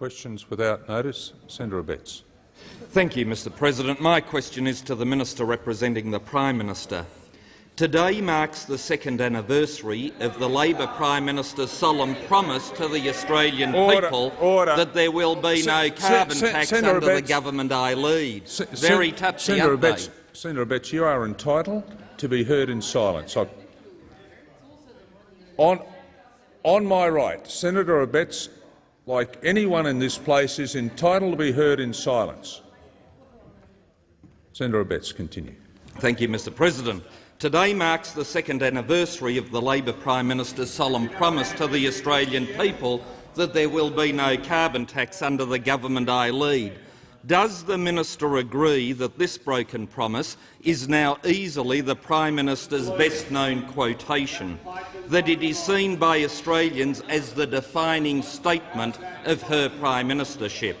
Questions without notice. Senator Abetz. Thank you, Mr President. My question is to the Minister representing the Prime Minister. Today marks the second anniversary of the Labor Prime Minister's solemn promise to the Australian order, people order. that there will be no carbon tax Senator under the government I lead. Se Very Sen touchy, Senator they? Senator Abetz, you are entitled to be heard in silence. I, on, on my right, Senator Abetz, like anyone in this place, is entitled to be heard in silence. Senator Abetz, continue. Thank you, Mr President. Today marks the second anniversary of the Labor Prime Minister's solemn promise to the Australian people that there will be no carbon tax under the government I lead. Does the minister agree that this broken promise is now easily the Prime Minister's best-known quotation, that it is seen by Australians as the defining statement of her Prime Ministership,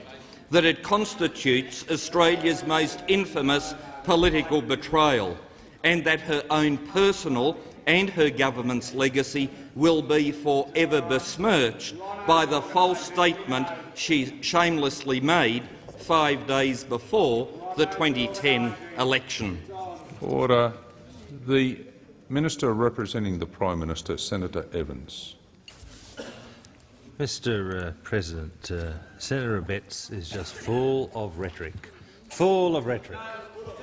that it constitutes Australia's most infamous political betrayal, and that her own personal and her government's legacy will be forever besmirched by the false statement she shamelessly made five days before the 2010 election. Order. The Minister representing the Prime Minister, Senator Evans. Mr uh, President, uh, Senator Abetz is just full of rhetoric. Full of rhetoric.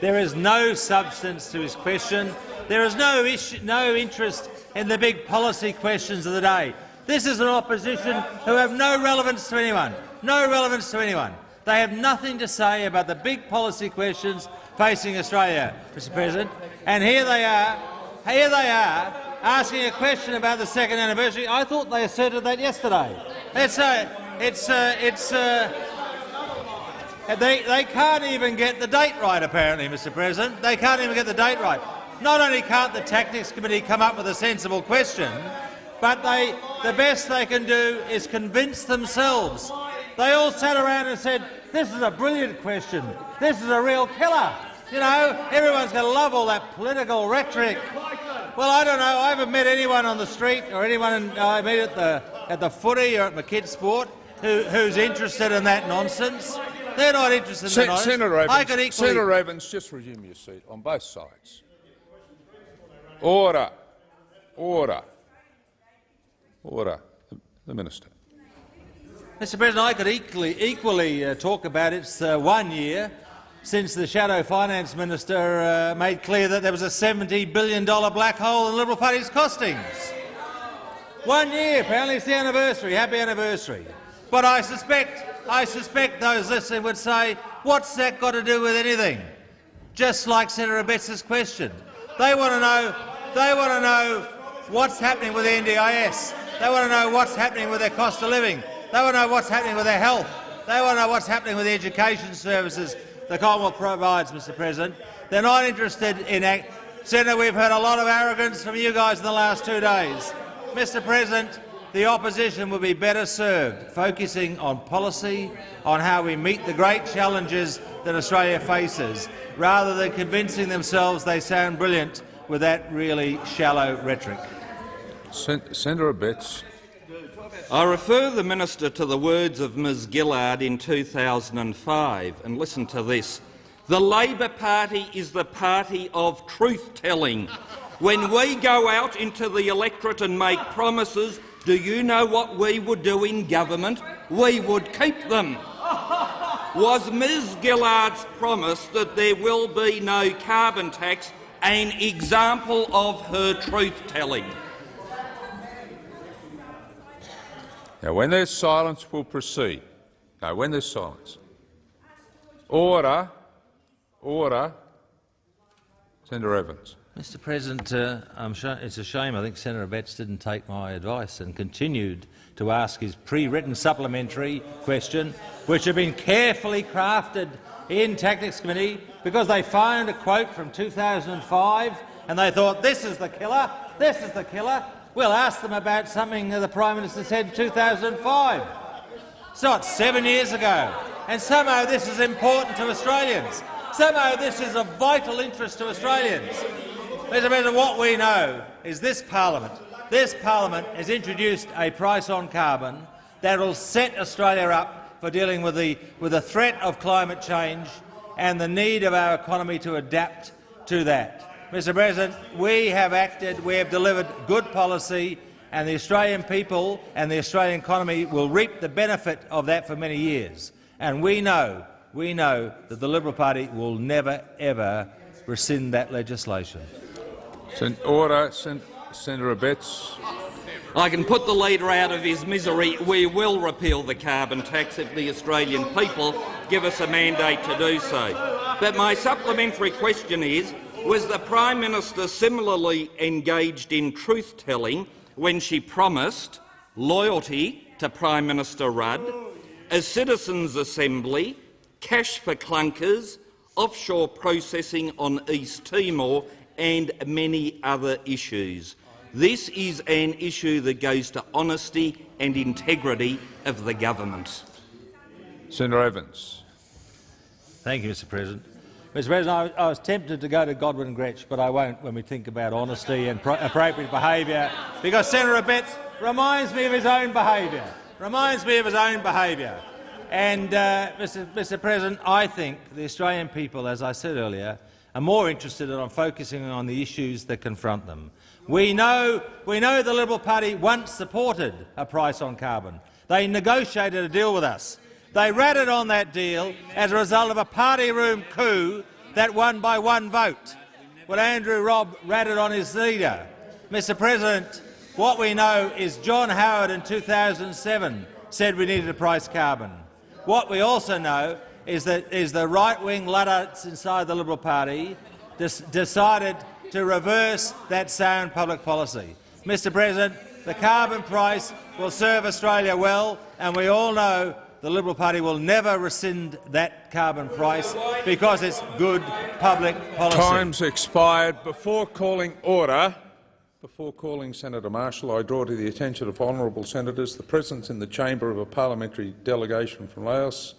There is no substance to his question. There is no, issue, no interest in the big policy questions of the day. This is an opposition who have no relevance to anyone. No relevance to anyone. They have nothing to say about the big policy questions facing Australia, Mr President. And here they are, here they are, asking a question about the second anniversary. I thought they asserted that yesterday. It's a, it's a, it's a, they, they can't even get the date right, apparently, Mr President. They can't even get the date right. Not only can't the Tactics Committee come up with a sensible question, but they, the best they can do is convince themselves. They all sat around and said, this is a brilliant question. This is a real killer. You know, everyone's going to love all that political rhetoric. Well, I don't know. I haven't met anyone on the street or anyone in, uh, I meet at the, at the footy or at my kids' sport who, who's interested in that nonsense. They're not interested in Se that nonsense. Senator Evans, I could equally Senator Evans, just resume your seat on both sides. Order. Order. Order. The Minister. Mr President, I could equally, equally uh, talk about it's uh, one year since the Shadow Finance Minister uh, made clear that there was a $70 billion black hole in the Liberal Party's costings. One year, apparently it's the anniversary. Happy anniversary. But I suspect, I suspect those listening would say, what's that got to do with anything? Just like Senator Abetz's question. They want to know, they want to know what's happening with the NDIS. They want to know what's happening with their cost of living. They want to know what's happening with their health. They want to know what's happening with the education services the Commonwealth provides, Mr President. They're not interested in act. Senator, we've heard a lot of arrogance from you guys in the last two days. Mr President, the opposition will be better served focusing on policy, on how we meet the great challenges that Australia faces, rather than convincing themselves they sound brilliant with that really shallow rhetoric. Sen Senator Abetz. I refer the minister to the words of Ms Gillard in 2005, and listen to this. The Labor Party is the party of truth-telling. When we go out into the electorate and make promises, do you know what we would do in government? We would keep them. Was Ms Gillard's promise that there will be no carbon tax an example of her truth-telling? Now, when there's silence, we'll proceed. Now, when there's silence. Order. Order. Senator Evans. Mr President, uh, it's a shame I think Senator Abetz didn't take my advice and continued to ask his pre-written supplementary question, which had been carefully crafted in Tactics Committee because they found a quote from 2005 and they thought, this is the killer, this is the killer. We'll ask them about something the Prime Minister said in 2005. It's not seven years ago, and somehow this is important to Australians. Somehow this is of vital interest to Australians. Mr President, what we know is this parliament, this parliament has introduced a price on carbon that will set Australia up for dealing with the, with the threat of climate change and the need of our economy to adapt to that. Mr President, we have acted, we have delivered good policy, and the Australian people and the Australian economy will reap the benefit of that for many years. And we know, we know that the Liberal Party will never, ever rescind that legislation. Sen order. Sen Senator Abetz. I can put the leader out of his misery. We will repeal the carbon tax if the Australian people give us a mandate to do so. But my supplementary question is, was the Prime Minister similarly engaged in truth-telling when she promised loyalty to Prime Minister Rudd, a citizens' assembly, cash for clunkers, offshore processing on East Timor and many other issues. This is an issue that goes to honesty and integrity of the government. Senator Evans. Thank you, Mr President. Mr President, I, I, was tempted to go to Godwin Grech, but I won't when we think about honesty and appropriate behaviour, because Senator Abetz reminds me of his own behaviour. Reminds me of his own behaviour. And, uh, Mr, Mr President, I think the Australian people, as I said earlier, are more interested in focusing on the issues that confront them. We know, we know the Liberal Party once supported a price on carbon. They negotiated a deal with us. They ratted on that deal as a result of a party room coup that won by one vote. Well, Andrew Robb ratted on his leader. Mr President, what we know is John Howard in 2007 said we needed to price carbon. What we also know is that is the right-wing Luddites inside the Liberal Party decided to reverse that sound public policy. Mr President, the carbon price will serve Australia well, and we all know the Liberal Party will never rescind that carbon price because it's good public policy. Time's expired. Before calling order, before calling Senator Marshall, I draw to the attention of honourable senators the presence in the chamber of a parliamentary delegation from Laos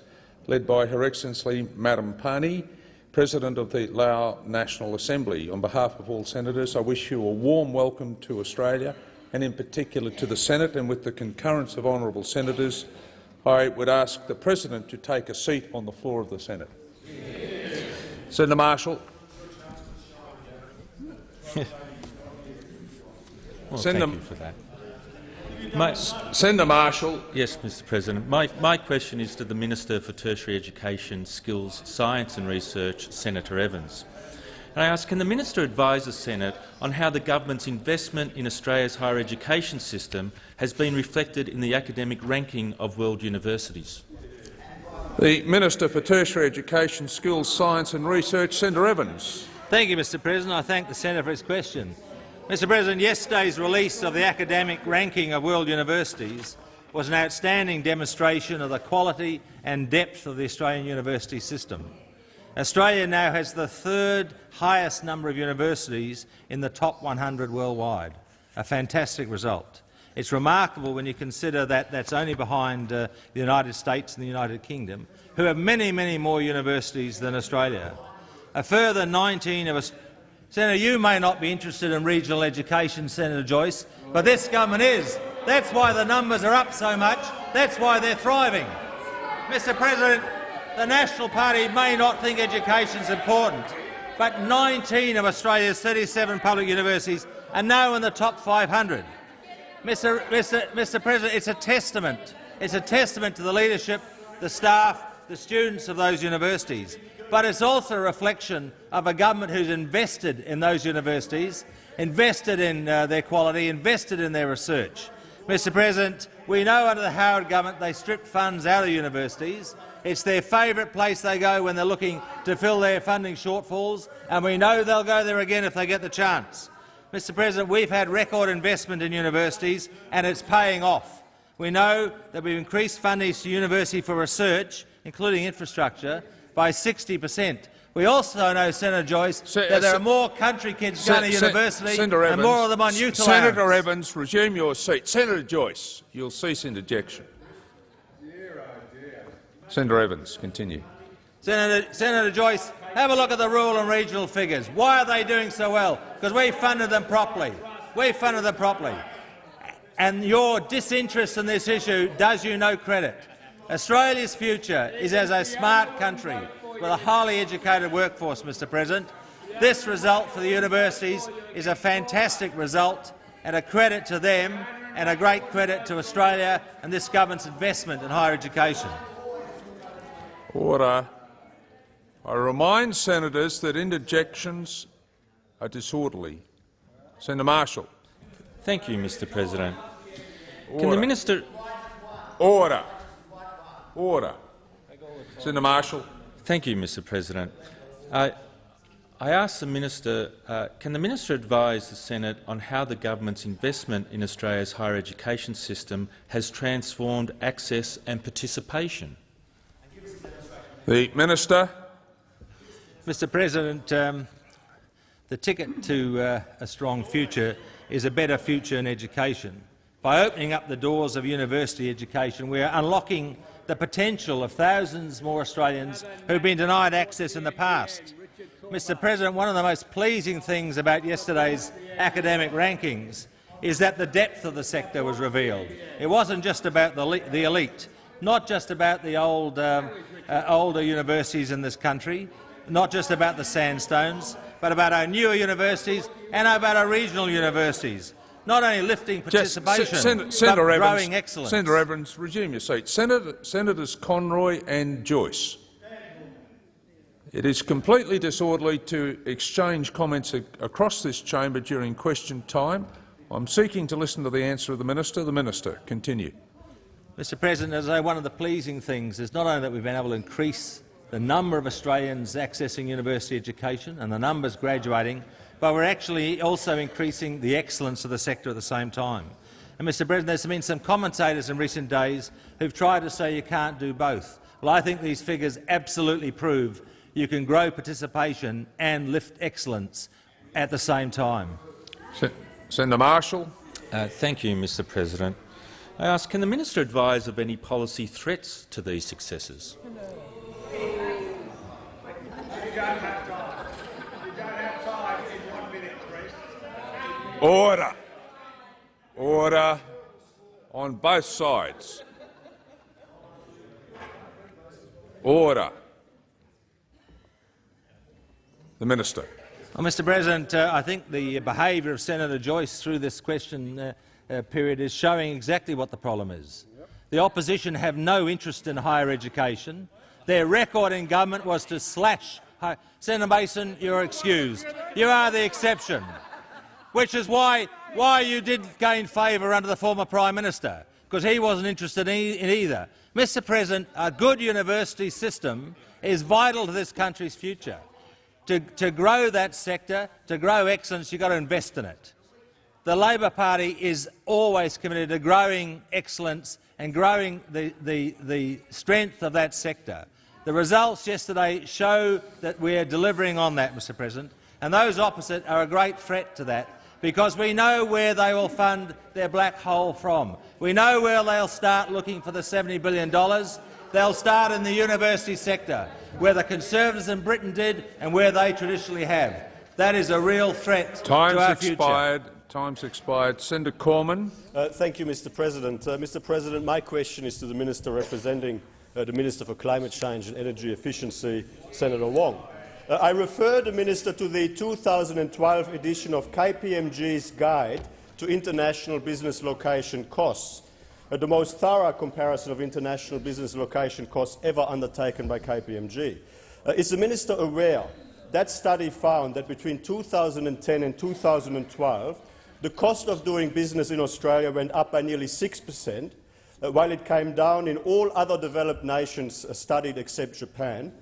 led by Her Excellency Madam Pany, President of the Lao National Assembly. On behalf of all senators, I wish you a warm welcome to Australia and in particular to the Senate, and with the concurrence of honourable senators, I would ask the President to take a seat on the floor of the Senate. Senator Marshall. well, Senator, thank you for that. My, Senator Marshall. Yes, Mr President. My, my question is to the Minister for Tertiary Education, Skills, Science and Research, Senator Evans. And I ask, can the minister advise the Senate on how the government's investment in Australia's higher education system has been reflected in the academic ranking of world universities? The Minister for Tertiary Education, Skills, Science and Research, Senator Evans. Thank you, Mr President. I thank the senator for his question. Mr President, yesterday's release of the academic ranking of world universities was an outstanding demonstration of the quality and depth of the Australian university system. Australia now has the third highest number of universities in the top 100 worldwide, a fantastic result. It's remarkable when you consider that that's only behind uh, the United States and the United Kingdom, who have many, many more universities than Australia. A further 19 of us Senator, you may not be interested in regional education, Senator Joyce, but this government is. That's why the numbers are up so much. That's why they're thriving. Mr President, the National Party may not think education is important, but 19 of Australia's 37 public universities are now in the top 500. Mr. Mr. Mr. President, it's a testament. It's a testament to the leadership, the staff, the students of those universities but it's also a reflection of a government who's invested in those universities, invested in uh, their quality, invested in their research. Mr President, we know under the Howard government they stripped funds out of universities. It's their favourite place they go when they're looking to fill their funding shortfalls, and we know they'll go there again if they get the chance. Mr President, we've had record investment in universities, and it's paying off. We know that we've increased funding to university for research, including infrastructure, by 60 per cent. We also know, Senator Joyce, Se that there are more country kids Se going to university Senator and Evans, more of them on youth Senator allowance. Evans, resume your seat. Senator Joyce, you'll cease interjection. Senator Evans, continue. Senator, Senator Joyce, have a look at the rural and regional figures. Why are they doing so well? Because we funded them properly. We funded them properly. And your disinterest in this issue does you no credit. Australia's future is as a smart country with a highly educated workforce, Mr President. This result for the universities is a fantastic result and a credit to them and a great credit to Australia and this government's investment in higher education. Order. I remind senators that interjections are disorderly. Senator Marshall. Thank you, Mr President. Order. Can the minister— Order. Order. Senator Marshall. Thank you, Mr President. I, I ask the minister, uh, can the minister advise the Senate on how the government's investment in Australia's higher education system has transformed access and participation? The Minister. Mr President, um, the ticket to uh, a strong future is a better future in education. By opening up the doors of university education, we are unlocking the potential of thousands more Australians who have been denied access in the past. Mr President, one of the most pleasing things about yesterday's academic rankings is that the depth of the sector was revealed. It wasn't just about the, the elite, not just about the old, um, uh, older universities in this country, not just about the sandstones, but about our newer universities and about our regional universities, not only lifting participation, Just, Sen but Senator Evans, growing excellence. Senator Evans, resume your seat. Senator, Senators Conroy and Joyce. It is completely disorderly to exchange comments across this chamber during question time. I'm seeking to listen to the answer of the minister. The minister, continue. Mr President, as I say, one of the pleasing things is not only that we've been able to increase the number of Australians accessing university education and the numbers graduating, but we're actually also increasing the excellence of the sector at the same time. And, Mr President, there's been some commentators in recent days who've tried to say you can't do both. Well, I think these figures absolutely prove you can grow participation and lift excellence at the same time. Senator Marshall. Uh, thank you, Mr President. I ask, can the minister advise of any policy threats to these successes? Order. Order on both sides. Order. The Minister. Well, Mr President, uh, I think the behaviour of Senator Joyce through this question uh, uh, period is showing exactly what the problem is. The opposition have no interest in higher education. Their record in government was to slash. Senator Mason, you're excused. You are the exception, which is why, why you did gain favour under the former Prime Minister, because he wasn't interested in, in either. Mr President, a good university system is vital to this country's future. To, to grow that sector, to grow excellence, you've got to invest in it. The Labor Party is always committed to growing excellence and growing the, the, the strength of that sector. The results yesterday show that we are delivering on that, Mr President, and those opposite are a great threat to that because we know where they will fund their black hole from. We know where they'll start looking for the $70 billion. They'll start in the university sector, where the Conservatives in Britain did and where they traditionally have. That is a real threat Time's to our expired. Time's expired. Senator Cormann. Uh, thank you, Mr President. Uh, Mr President, my question is to the Minister representing uh, the Minister for Climate Change and Energy Efficiency, Senator Wong. Uh, I refer the Minister to the 2012 edition of KPMG's Guide to International Business Location Costs, uh, the most thorough comparison of international business location costs ever undertaken by KPMG. Uh, is the Minister aware that study found that between 2010 and 2012, the cost of doing business in Australia went up by nearly 6 per cent, uh, while it came down in all other developed nations uh, studied except Japan.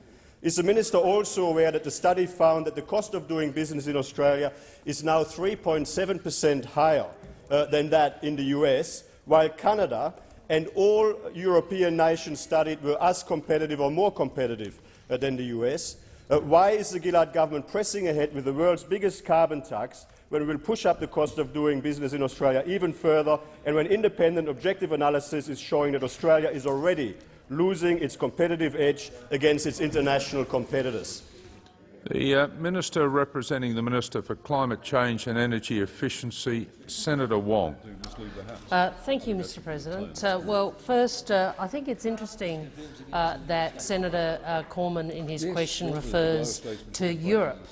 Is the minister also aware that the study found that the cost of doing business in Australia is now 3.7 per cent higher uh, than that in the US, while Canada and all European nations studied were as competitive or more competitive uh, than the US? Uh, why is the Gillard government pressing ahead with the world's biggest carbon tax when we will push up the cost of doing business in Australia even further, and when independent objective analysis is showing that Australia is already losing its competitive edge against its international competitors. The uh, Minister representing the Minister for Climate Change and Energy Efficiency, Senator Wong. Uh, thank you, Mr President. Uh, well, first, uh, I think it's interesting uh, that Senator uh, Cormann in his question refers to Europe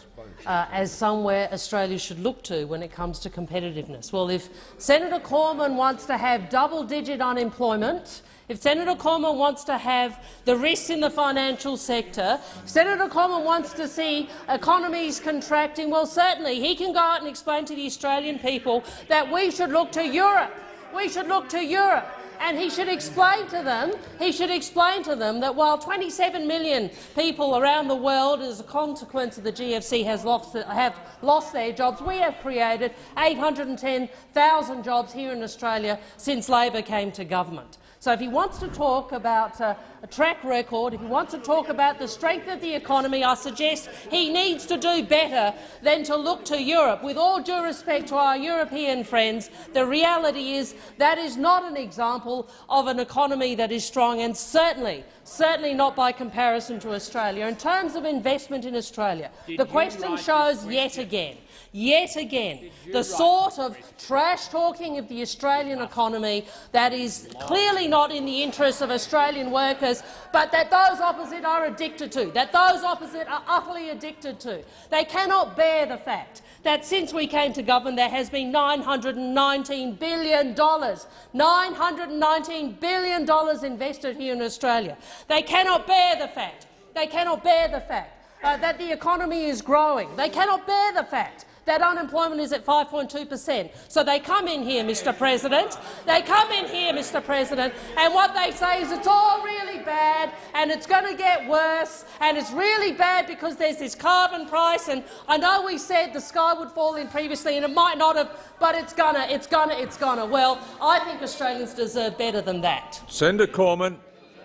uh, as somewhere Australia should look to when it comes to competitiveness. Well, if Senator Cormann wants to have double-digit unemployment, if Senator Cormann wants to have the risks in the financial sector, if Senator Cormann wants to see economies contracting, well, certainly he can go out and explain to the Australian people that we should look to Europe. We should look to Europe. And he should explain to them, he should explain to them that while 27 million people around the world, as a consequence of the GFC, has lost, have lost their jobs, we have created 810,000 jobs here in Australia since Labor came to government. So if he wants to talk about uh, a track record, if he wants to talk about the strength of the economy, I suggest he needs to do better than to look to Europe. With all due respect to our European friends, the reality is that is not an example of an economy that is strong, and certainly, certainly not by comparison to Australia. In terms of investment in Australia, Did the question shows yet again yet again the sort of trash-talking of the Australian economy that is clearly not in the interests of Australian workers, but that those opposite are addicted to, that those opposite are utterly addicted to. They cannot bear the fact that since we came to government there has been $919 billion, $919 billion invested here in Australia. They cannot bear the fact, they cannot bear the fact uh, that the economy is growing. They cannot bear the fact that unemployment is at 5.2 per cent. So they come in here, Mr President. They come in here, Mr President, and what they say is it's all really bad and it's going to get worse and it's really bad because there's this carbon price and I know we said the sky would fall in previously and it might not have, but it's gonna, it's gonna, it's gonna. Well, I think Australians deserve better than that. Senator Cormann.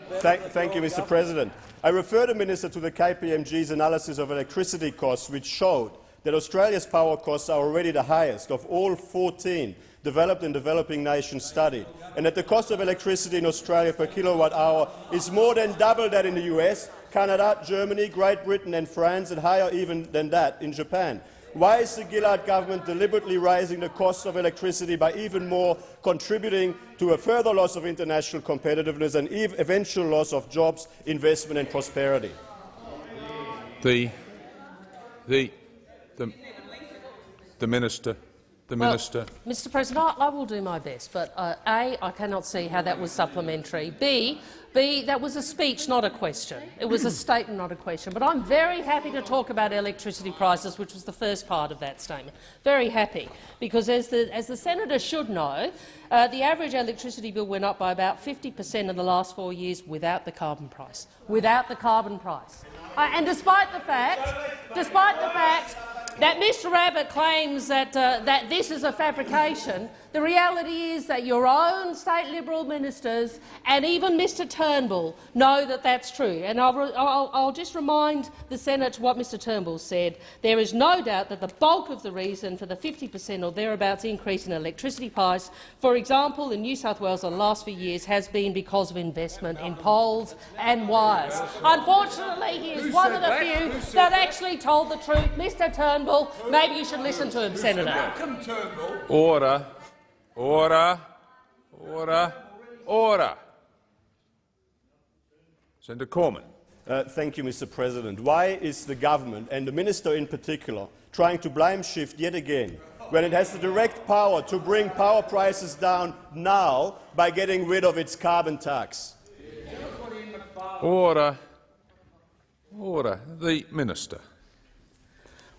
Thank, thank you, Mr President. I refer the minister to the KPMG's analysis of electricity costs, which showed that Australia's power costs are already the highest of all 14 developed and developing nations studied, and that the cost of electricity in Australia per kilowatt hour is more than double that in the US, Canada, Germany, Great Britain and France, and higher even than that in Japan. Why is the Gillard government deliberately raising the cost of electricity by even more, contributing to a further loss of international competitiveness and eventual loss of jobs, investment and prosperity? The, the, the Minister. The well, Minister. Mr President, I, I, will do my best, but uh, A, I cannot see how that was supplementary. B, B, that was a speech, not a question. It was a statement, not a question. But I'm very happy to talk about electricity prices, which was the first part of that statement. Very happy, because as the, as the senator should know, uh, the average electricity bill went up by about 50 per cent in the last four years without the carbon price. Without the carbon price. Uh, and despite the fact, despite the fact that Mr Abbott claims that, uh, that this is a fabrication, the reality is that your own state Liberal ministers and even Mr Turnbull know that that's true. And I'll, I'll, I'll, just remind the Senate what Mr Turnbull said. There is no doubt that the bulk of the reason for the 50 per cent or thereabouts increase in electricity price, for example, in New South Wales in the last few years, has been because of investment in poles and wires. Unfortunately, he is one of the few that actually told the truth. Mr Turnbull, maybe you should listen to him, Senator. Order. Order, order, order. Senator Cormann. Uh, thank you, Mr. President. Why is the government, and the minister in particular, trying to blame shift yet again when it has the direct power to bring power prices down now by getting rid of its carbon tax? Order. Order. The minister.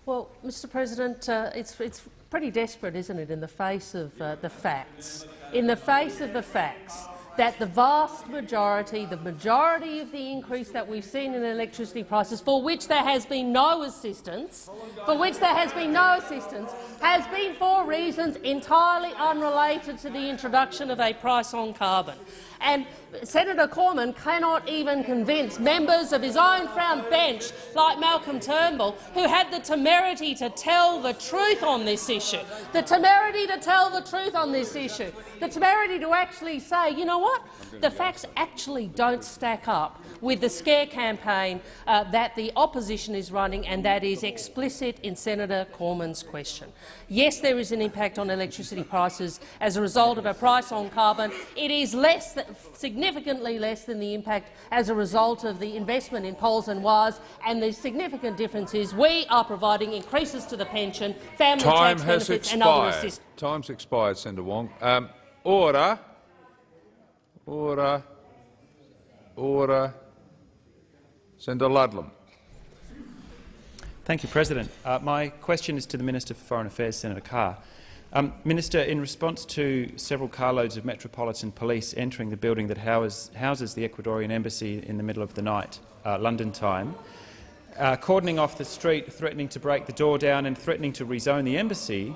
Well, Mr. President, uh, it's, it's pretty desperate, isn't it, in the face of uh, the facts, in the face of the facts that the vast majority, the majority of the increase that we've seen in electricity prices, for which there has been no assistance, for which there has been no assistance, has been for reasons entirely unrelated to the introduction of a price on carbon. And Senator Cormann cannot even convince members of his own front bench, like Malcolm Turnbull, who had the temerity to tell the truth on this issue, the temerity to tell the truth on this issue, the temerity to actually say, you know what? The facts actually don't stack up with the scare campaign uh, that the opposition is running and that is explicit in Senator Cormann's question. Yes, there is an impact on electricity prices as a result of a price on carbon. It is less, significantly less than the impact as a result of the investment in poles and wires, and the significant difference is we are providing increases to the pension, family Time tax has benefits and other expired. assistance. Time's expired, Senator Wong. Um, order. Order. Order. Senator Ludlam. Thank you, President. Uh, my question is to the Minister for Foreign Affairs, Senator Carr. Um, Minister, in response to several carloads of Metropolitan Police entering the building that house, houses the Ecuadorian Embassy in the middle of the night, uh, London time, uh, cordoning off the street, threatening to break the door down and threatening to rezone the embassy,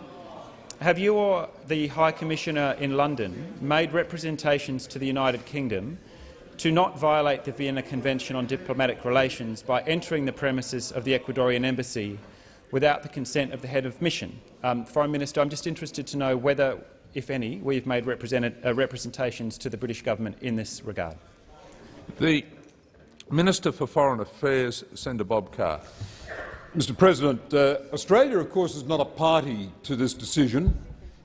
have you or the High Commissioner in London made representations to the United Kingdom to not violate the Vienna Convention on Diplomatic Relations by entering the premises of the Ecuadorian Embassy without the consent of the head of mission? Um, Foreign Minister, I'm just interested to know whether, if any, we've made uh, representations to the British government in this regard. The Minister for Foreign Affairs, Senator Bob Carr. Mr President, uh, Australia, of course, is not a party to this decision.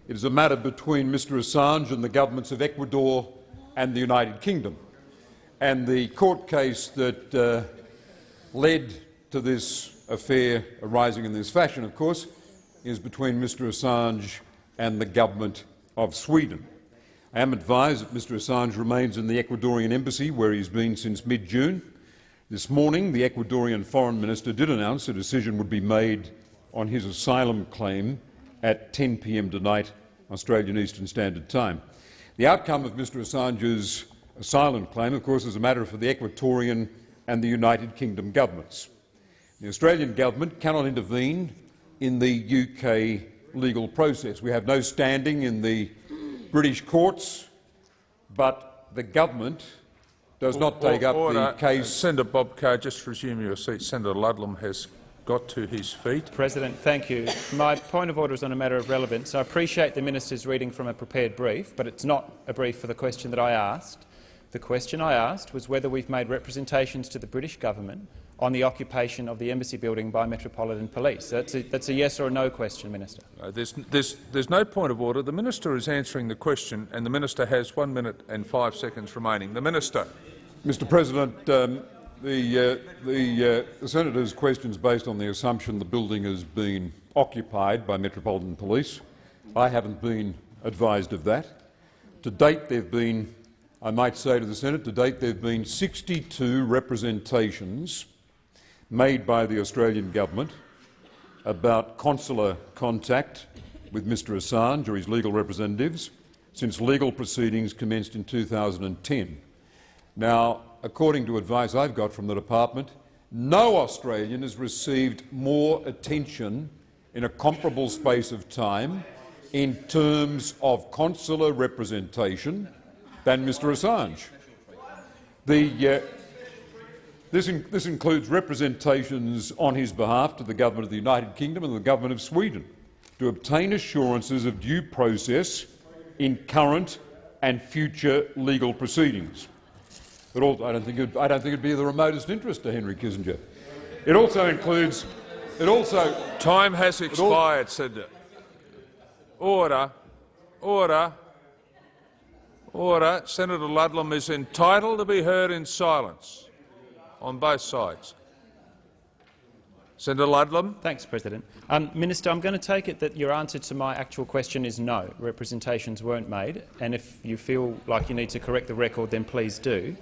It is a matter between Mr Assange and the governments of Ecuador and the United Kingdom. And the court case that uh, led to this affair arising in this fashion, of course, is between Mr Assange and the government of Sweden. I am advised that Mr Assange remains in the Ecuadorian embassy, where he's been since mid-June. This morning, the Ecuadorian Foreign Minister did announce a decision would be made on his asylum claim at 10 p.m. tonight, Australian Eastern Standard Time. The outcome of Mr Assange's asylum claim, of course, is a matter for the Ecuadorian and the United Kingdom governments. The Australian government cannot intervene in the UK legal process. We have no standing in the British courts, but the government does not take up Order. the case. Senator Bob Carr, just resume your seat. Senator Ludlam has got to his feet. President, thank you. My point of order is on a matter of relevance. I appreciate the minister's reading from a prepared brief, but it's not a brief for the question that I asked. The question I asked was whether we've made representations to the British government on the occupation of the embassy building by Metropolitan Police. That's a, that's a yes or a no question, Minister. No, there's, there's, there's no point of order. The minister is answering the question, and the minister has one minute and five seconds remaining. The minister. Mr President, um, the, uh, the, uh, the senator's question is based on the assumption the building has been occupied by Metropolitan Police. I haven't been advised of that. To date, there have been, I might say to the Senate, to date there have been 62 representations made by the Australian government about consular contact with Mr Assange or his legal representatives since legal proceedings commenced in 2010. Now, according to advice I've got from the department, no Australian has received more attention in a comparable space of time in terms of consular representation than Mr Assange. The, uh, this, in, this includes representations on his behalf to the Government of the United Kingdom and the Government of Sweden to obtain assurances of due process in current and future legal proceedings. All, I don't think it, I don't think it'd be of the remotest interest to Henry Kissinger. It also includes. It also time has expired. Said order, order, order. Senator Ludlam is entitled to be heard in silence on both sides. Senator Ludlam. Thanks, President. Um, Minister, I'm going to take it that your answer to my actual question is no. Representations weren't made, and if you feel like you need to correct the record, then please do.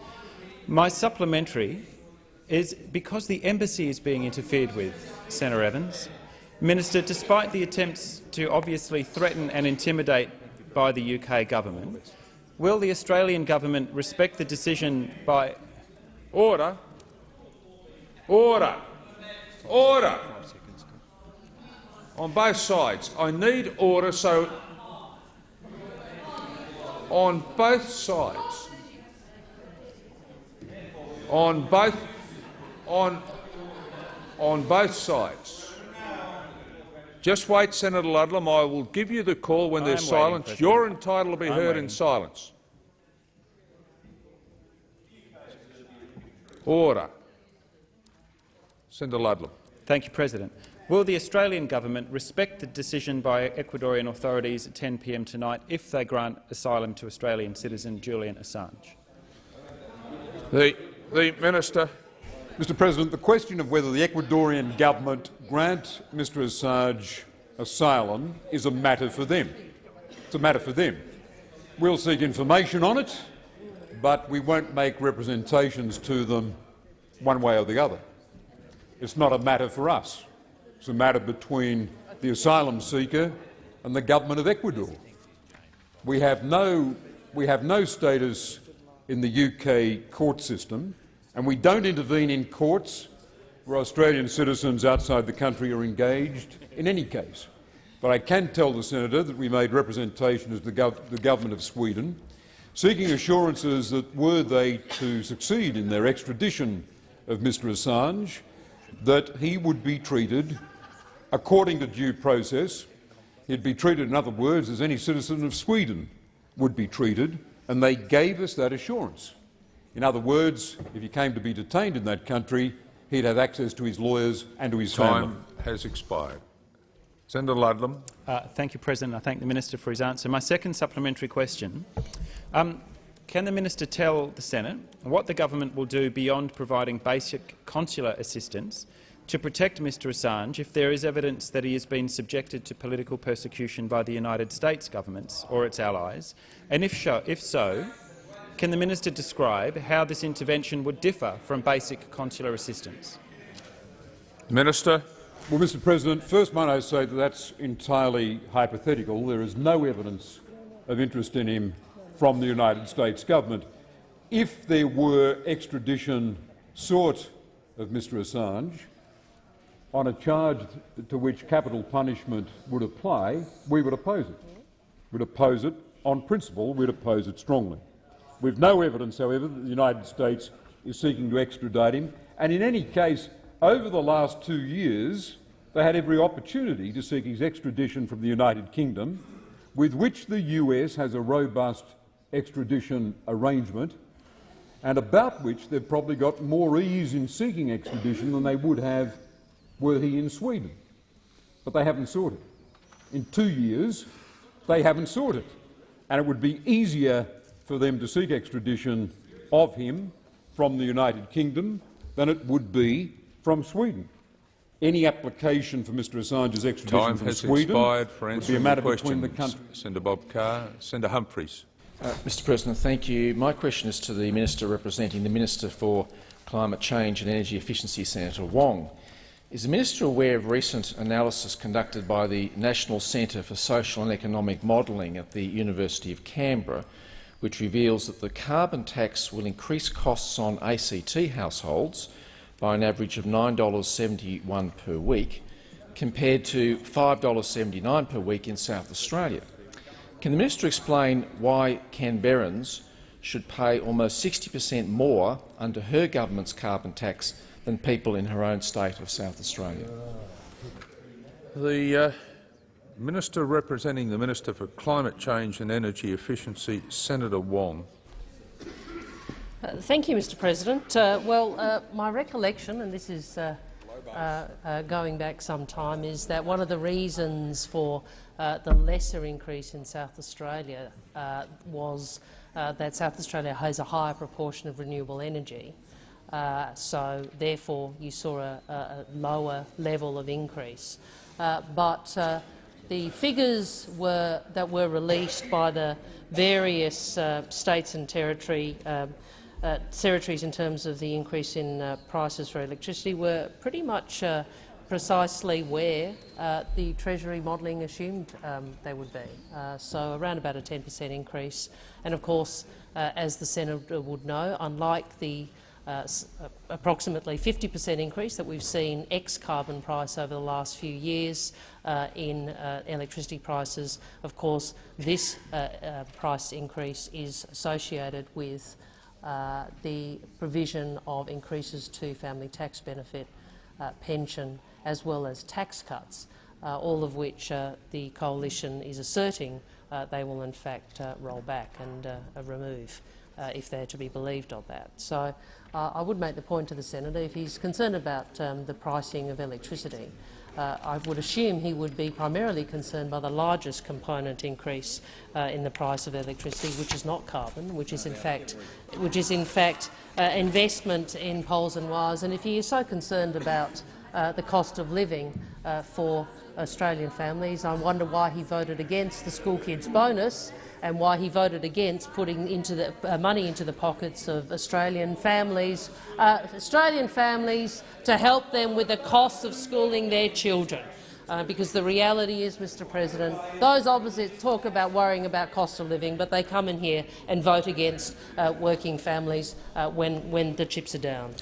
My supplementary is because the embassy is being interfered with, Senator Evans. Minister, despite the attempts to obviously threaten and intimidate by the UK government, will the Australian government respect the decision by— Order. Order. Order. On both sides. I need order so on both sides on both on on both sides. Just wait, Senator Ludlam. I will give you the call when there's silence. You're entitled to be I'm heard waiting. in silence. Order. Senator Ludlam. Thank you, President. Will the Australian government respect the decision by Ecuadorian authorities at 10 p.m. tonight if they grant asylum to Australian citizen Julian Assange? The, the Minister. Mr President, the question of whether the Ecuadorian government grant Mr Assange asylum is a matter for them. It's a matter for them. We'll seek information on it, but we won't make representations to them one way or the other. It's not a matter for us. It's a matter between the asylum seeker and the government of Ecuador. We have no, we have no status in the UK court system, and we don't intervene in courts where Australian citizens outside the country are engaged in any case. But I can tell the senator that we made representations to the, gov the government of Sweden, seeking assurances that were they to succeed in their extradition of Mr Assange, that he would be treated according to due process. He'd be treated, in other words, as any citizen of Sweden would be treated, and they gave us that assurance. In other words, if he came to be detained in that country, he'd have access to his lawyers and to his Time family. has expired. Senator Ludlam. Uh, thank you, President. I thank the minister for his answer. My second supplementary question. Um, can the minister tell the Senate what the government will do beyond providing basic consular assistance to protect Mr Assange if there is evidence that he has been subjected to political persecution by the United States governments or its allies? And if, so, if so, can the minister describe how this intervention would differ from basic consular assistance? Minister. Well, Mr President, first might I say that that's entirely hypothetical. There is no evidence of interest in him from the United States government. If there were extradition sought of Mr Assange on a charge to which capital punishment would apply, we would oppose it. We'd oppose it on principle. We'd oppose it strongly. We've no evidence, however, that the United States is seeking to extradite him, and in any case, over the last two years, they had every opportunity to seek his extradition from the United Kingdom, with which the US has a robust extradition arrangement, and about which they've probably got more ease in seeking extradition than they would have were he in Sweden. But they haven't sought it. In two years, they haven't sought it. And it would be easier for them to seek extradition of him from the United Kingdom than it would be from Sweden. Any application for Mr Assange's extradition Time from has Sweden expired for would be a matter the between the countries. Senator Bob Carr. Senator Humphries. Uh, Mr President, thank you. My question is to the Minister representing the Minister for Climate Change and Energy Efficiency, Senator Wong. Is the Minister aware of recent analysis conducted by the National Centre for Social and Economic Modelling at the University of Canberra, which reveals that the carbon tax will increase costs on ACT households by an average of $9.71 per week, compared to $5.79 per week in South Australia? Can the minister explain why Canberrans should pay almost 60 per cent more under her government's carbon tax than people in her own state of South Australia? The uh, Minister representing the Minister for Climate Change and Energy Efficiency, Senator Wong. Uh, thank you, Mr President. Uh, well, uh, my recollection, and this is uh, uh, uh, going back some time, is that one of the reasons for the lesser increase in South Australia was that South Australia has a higher proportion of renewable energy. so, therefore, you saw a, a lower level of increase. but the figures were, that were released by the various states and territory um, uh, territories in terms of the increase in uh, prices for electricity were pretty much uh, precisely where uh, the Treasury modelling assumed um, they would be. Uh, so around about a 10 per cent increase. And of course, uh, as the senator would know, unlike the approximately 50 per cent increase that we've seen ex-carbon price over the last few years in electricity prices, of course, this price increase is associated with uh, the provision of increases to family tax benefit, uh, pension, as well as tax cuts, uh, all of which uh, the coalition is asserting uh, they will in fact roll back and remove. if they're to be believed of that. So I would make the point to the senator, if he's concerned about um, the pricing of electricity, uh, I would assume he would be primarily concerned by the largest component increase uh, in the price of electricity, which is not carbon, which is in fact, which is in fact uh, investment in poles and wires. And if he is so concerned about uh, the cost of living uh, for Australian families, I wonder why he voted against the school kids bonus and why he voted against putting into the, uh, money into the pockets of Australian families, uh, Australian families to help them with the cost of schooling their children. Uh, because the reality is, Mr President, those opposites talk about worrying about cost of living, but they come in here and vote against uh, working families when, when the chips are down.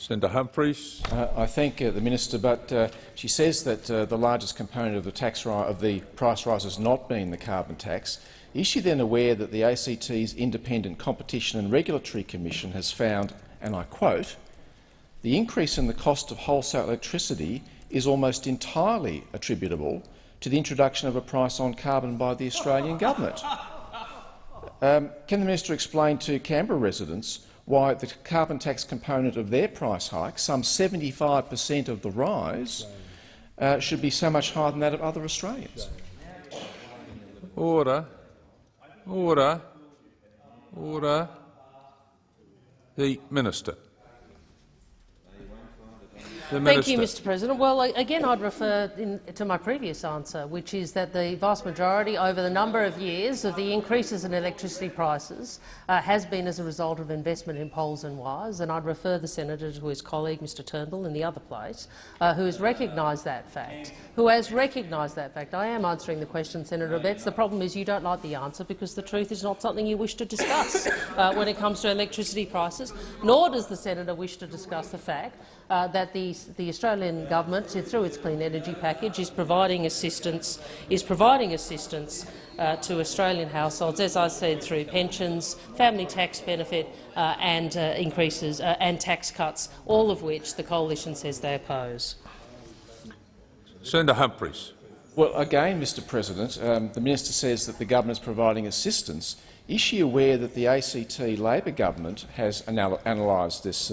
Senator Humphries. Uh, I thank uh, the minister, but uh, she says that uh, the largest component of the tax of the price rise has not been the carbon tax. Is she then aware that the ACT's Independent Competition and Regulatory Commission has found, and I quote, the increase in the cost of wholesale electricity is almost entirely attributable to the introduction of a price on carbon by the Australian government. Um, can the minister explain to Canberra residents why the carbon tax component of their price hike, some 75 per cent of the rise, uh, should be so much higher than that of other Australians? Order. Order. Order. The Minister. The Thank you, Mr President. Well, again, I'd refer in, to my previous answer, which is that the vast majority over the number of years of the increases in electricity prices uh, has been as a result of investment in poles and wires, and I'd refer the senator to his colleague, Mr Turnbull, in the other place, uh, who has recognised that fact. Who has recognised that fact. I am answering the question, Senator Abetz. The problem is you don't like the answer because the truth is not something you wish to discuss uh, when it comes to electricity prices, nor does the senator wish to discuss the fact uh, that the, the Australian government, through its clean energy package, is providing assistance is providing assistance uh, to Australian households, as I said, through pensions, family tax benefit, uh, and uh, increases uh, and tax cuts, all of which the coalition says they oppose. Senator Humphries. Well, again, Mr President, um, the minister says that the government is providing assistance. Is she aware that the ACT Labor government has anal analysed this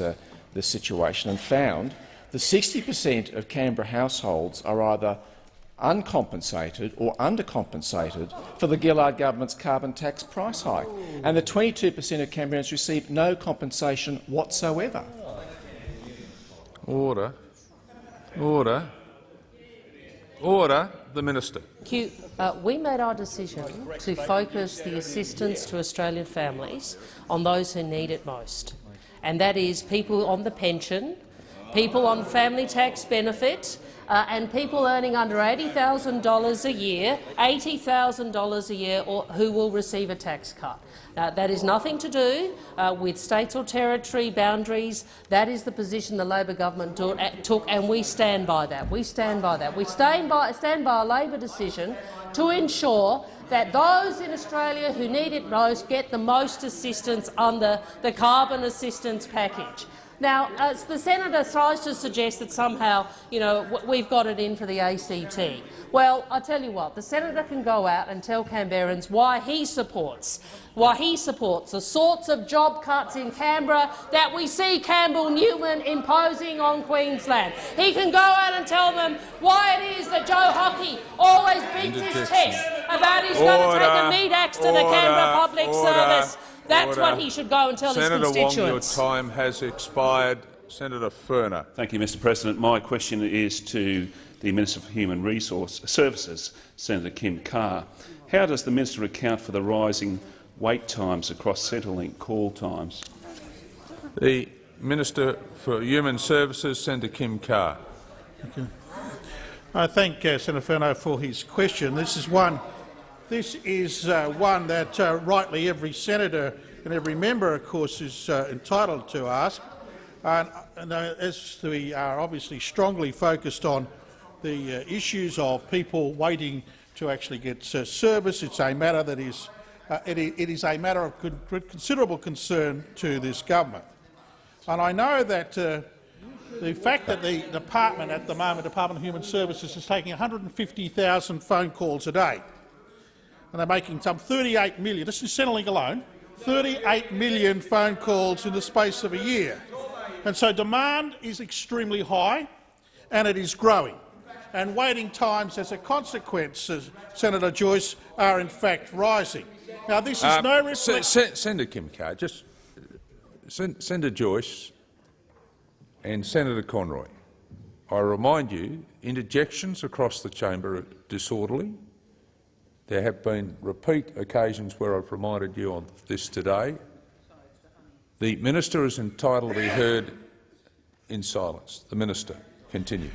this situation and found that 60 per cent of Canberra households are either uncompensated or undercompensated for the Gillard government's carbon tax price hike, and that 22 per cent of Canberrans receive no compensation whatsoever. Order. Order. Order. The Minister. Q, uh, we made our decision to focus the assistance to Australian families on those who need it most and that is people on the pension, people on family tax benefit, uh, and people earning under $80,000 a year, $80,000 a year, or, who will receive a tax cut. That is nothing to do uh, with states or territory boundaries. That is the position the Labor government do, uh, took, and we stand by that. We stand by that. We stand by, stand by a Labor decision to ensure that those in Australia who need it most get the most assistance under the carbon assistance package. Now, as the senator tries to suggest that somehow you know, we've got it in for the ACT. Well, I tell you what, the senator can go out and tell Canberrans why he supports why he supports the sorts of job cuts in Canberra that we see Campbell Newman imposing on Queensland. He can go out and tell them why it is that Joe Hockey always beats his chest about he's going to take a meat axe to the Canberra Public order, Service. That's order. what he should go and tell Senator his constituents. Senator Wong, your time has expired. Senator Furner. Thank you, Mr President. My question is to the Minister for Human Resource Services, Senator Kim Carr. How does the minister account for the rising wait times across Centrelink call times? The Minister for Human Services, Senator Kim Carr. Thank you. I thank uh, Senator Furner for his question. This is one, this is, uh, one that uh, rightly every senator and every member, of course, is uh, entitled to ask. And, and uh, as we are obviously strongly focused on the uh, issues of people waiting to actually get service, it's a matter that is uh, it, it is a matter of considerable concern to this government. And I know that uh, the fact that the department at the moment, Department of Human Services, is taking 150,000 phone calls a day, and they're making some 38 million, this is Centrelink alone, 38 million phone calls in the space of a year. And so demand is extremely high and it is growing. And waiting times as a consequence, as Senator Joyce, are in fact rising. Now, this is Um, no reflection. Senator Kim Carr, just Sen- Senator Joyce and Senator Conroy. I remind you, interjections across the chamber are disorderly. There have been repeat occasions where I've reminded you of this today. The minister is entitled to be heard in silence. The minister, continue.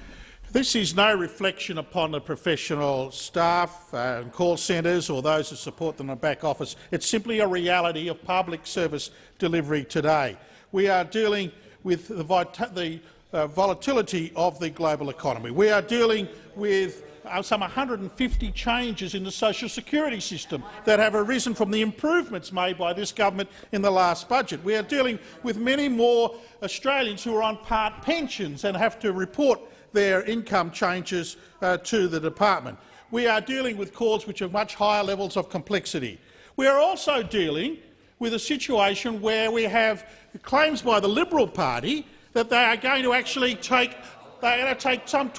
This is no reflection upon the professional staff and call centres or those who support them in the back office. It's simply a reality of public service delivery today. We are dealing with the, the uh, volatility of the global economy. We are dealing with some 150 changes in the social security system that have arisen from the improvements made by this government in the last budget. We are dealing with many more Australians who are on part pensions and have to report their income changes uh, to the department. We are dealing with calls which have much higher levels of complexity. We are also dealing with a situation where we have claims by the Liberal Party that they are going to actually take, they are going to take some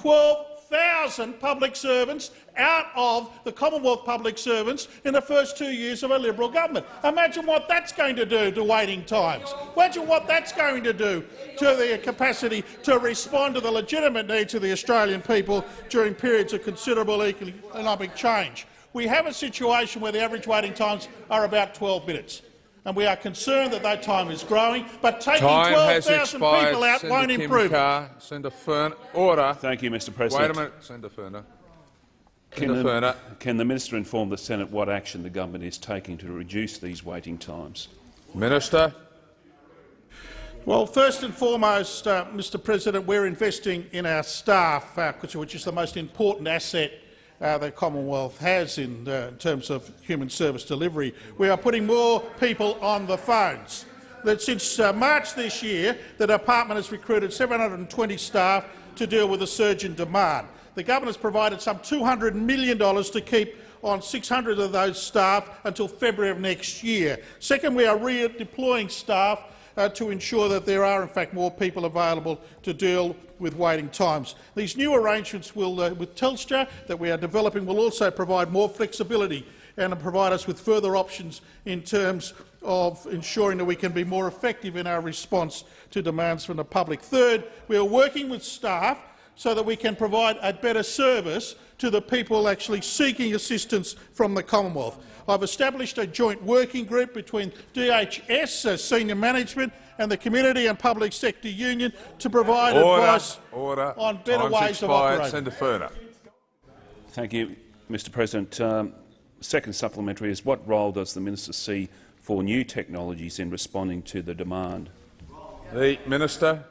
12,000 public servants out of the Commonwealth public servants in the first two years of a Liberal government. Imagine what that's going to do to waiting times. Imagine what that's going to do to the capacity to respond to the legitimate needs of the Australian people during periods of considerable economic change. We have a situation where the average waiting times are about 12 minutes and we are concerned that that time is growing, but taking 12,000 people out Senator won't Kim improve it. Carr, Senator Fern, order. Thank you, Mr President. Wait a minute, Senator Furner. Can Senator Furner. the, can the minister inform the Senate what action the government is taking to reduce these waiting times? Minister. Well, first and foremost, uh, Mr President, we're investing in our staff, uh, which which is the most important asset uh, the Commonwealth has in, uh, terms of human service delivery. We are putting more people on the phones. That since uh, March this year, the department has recruited 720 staff to deal with the surge in demand. The government has provided some $200 million to keep on 600 of those staff until February of next year. Second, we are redeploying staff uh, to ensure that there are in fact more people available to deal with waiting times. These new arrangements will, uh, with Telstra that we are developing will also provide more flexibility and provide us with further options in terms of ensuring that we can be more effective in our response to demands from the public. Third, we are working with staff so that we can provide a better service to the people actually seeking assistance from the Commonwealth. I've established a joint working group between DHS, uh, senior management and the Community and Public Sector Union to provide Order. advice Order. on better Time's ways expired. of operating. Senator Furner. Thank you, Mr President. Um, second supplementary is what role does the minister see for new technologies in responding to the demand? The minister.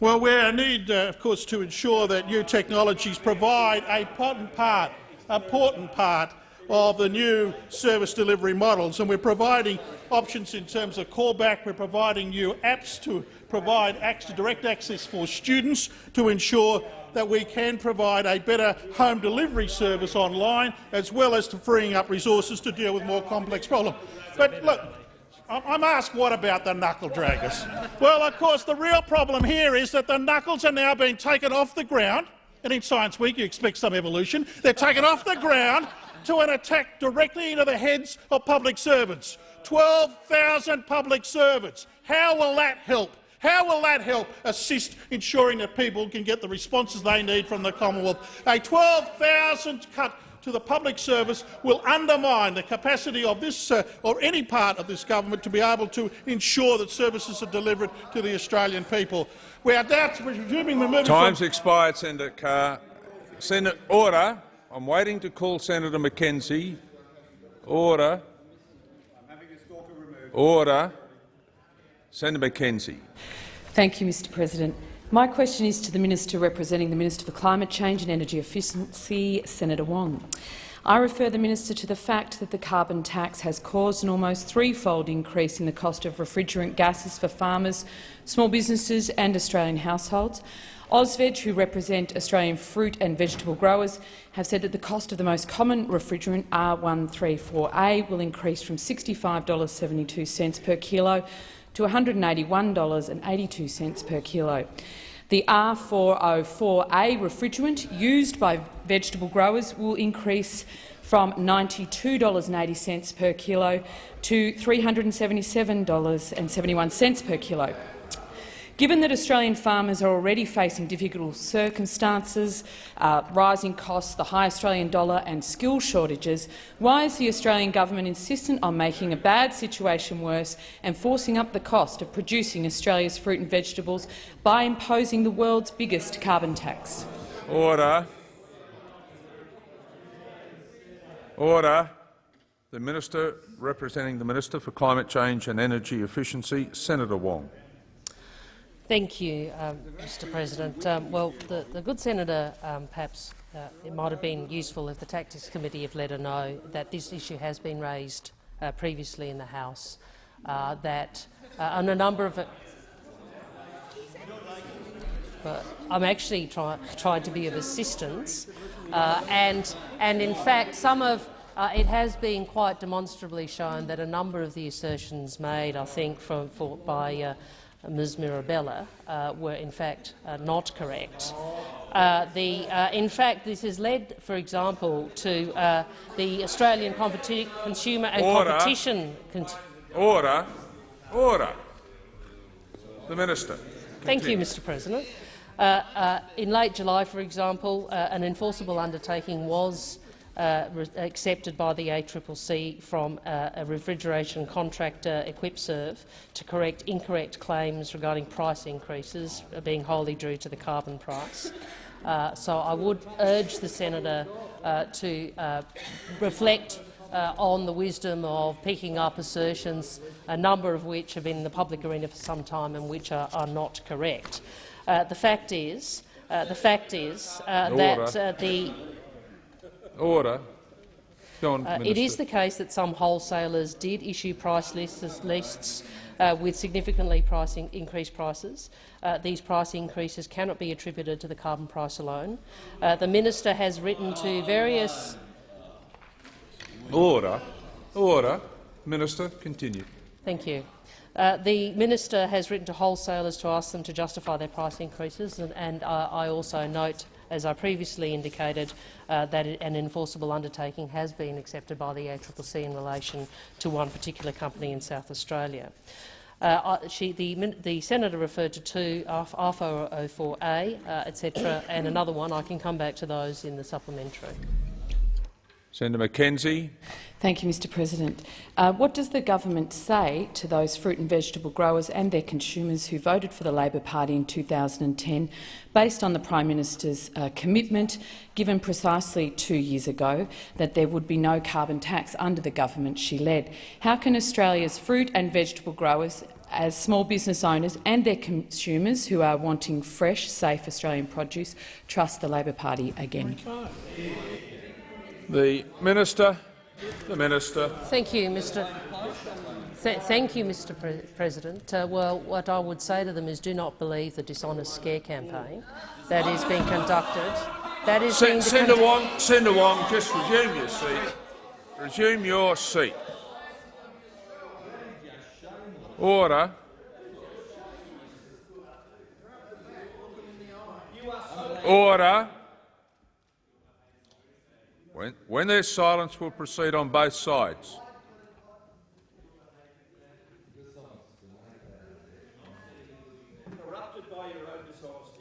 Well, we need, uh, of course, to ensure that new technologies provide a important part, important part of the new service delivery models, and we're providing options in terms of callback. We're providing new apps to provide access, direct access for students to ensure that we can provide a better home delivery service online, as well as to freeing up resources to deal with more complex problems. But look, I'm asked what about the knuckle draggers? Well, of course, the real problem here is that the knuckles are now being taken off the ground, and in Science Week you expect some evolution. They're taken off the ground to an attack directly into the heads of public servants. 12,000 public servants. How will that help? How will that help assist ensuring that people can get the responses they need from the Commonwealth? A 12,000 cut to the public service will undermine the capacity of this uh, or any part of this government to be able to ensure that services are delivered to the Australian people. We are now resuming the Time's expired, Senator Carr. Senator, order. I'm waiting to call Senator McKenzie. Order. Order. Senator McKenzie. Thank you, Mr President. My question is to the Minister representing the Minister for Climate Change and Energy Efficiency, Senator Wong. I refer the minister to the fact that the carbon tax has caused an almost threefold increase in the cost of refrigerant gases for farmers, small businesses and Australian households. Ausveg, who represent Australian fruit and vegetable growers, have said that the cost of the most common refrigerant, R134A, will increase from $65.72 per kilo to $181.82 per kilo. The R404A refrigerant used by vegetable growers will increase from $92.80 per kilo to $377.71 per kilo. Given that Australian farmers are already facing difficult circumstances, uh, rising costs, the high Australian dollar and skill shortages, why is the Australian government insistent on making a bad situation worse and forcing up the cost of producing Australia's fruit and vegetables by imposing the world's biggest carbon tax? Order. Order. The Minister representing the Minister for Climate Change and Energy Efficiency, Senator Wong. Thank you, um, Mr President. Um, well, the, the, good senator, um, perhaps uh, it might have been useful if the Tactics Committee have let her know that this issue has been raised uh, previously in the House, uh, that uh, on a number of but I'm actually try, trying to be of assistance, uh, and, and in fact some of uh, it has been quite demonstrably shown that a number of the assertions made, I think, from, for, by Ms Mirabella uh, were in fact uh, not correct. Uh, the, uh, in fact, this has led, for example, to uh, the Australian Competi Consumer and Order. Competition. Con Order. Order. The Minister. Continue. Thank you, Mr President. Uh, in late July, for example, an enforceable undertaking was accepted by the ACCC from uh, a refrigeration contractor, Equipserve, to correct incorrect claims regarding price increases uh, being wholly due to the carbon price. Uh, so I would urge the senator uh, to uh, reflect uh, on the wisdom of picking up assertions, a number of which have been in the public arena for some time and which are, are not correct. Uh, the fact is, uh, the fact is that the Order. On, uh, it is the case that some wholesalers did issue price lists, lists uh, with significantly pricing, increased prices. Uh, these price increases cannot be attributed to the carbon price alone. Uh, the minister has written to various. Order. Order. Minister, continue. Thank you. Uh, the minister has written to wholesalers to ask them to justify their price increases, and, and uh, I also note as I previously indicated, uh, that an enforceable undertaking has been accepted by the ACCC in relation to one particular company in South Australia. Uh, she, the, the, senator referred to two, R404A, uh, etc., and another one. I can come back to those in the supplementary. Senator McKenzie. Thank you, Mr President. Uh, what does the government say to those fruit and vegetable growers and their consumers who voted for the Labor Party in 2010 based on the Prime Minister's uh, commitment, given precisely two years ago, that there would be no carbon tax under the government she led? How can Australia's fruit and vegetable growers as small business owners and their consumers who are wanting fresh, safe Australian produce trust the Labor Party again? The Minister. The Minister. Thank you, Mr. Th thank you, Mr. Pre President. Uh, well, what I would say to them is do not believe the dishonest scare campaign that is being conducted. That is being Senator Wong, Senator Wong, just resume your seat. Resume your seat. Order. Order. When, when there's silence, we'll proceed on both sides.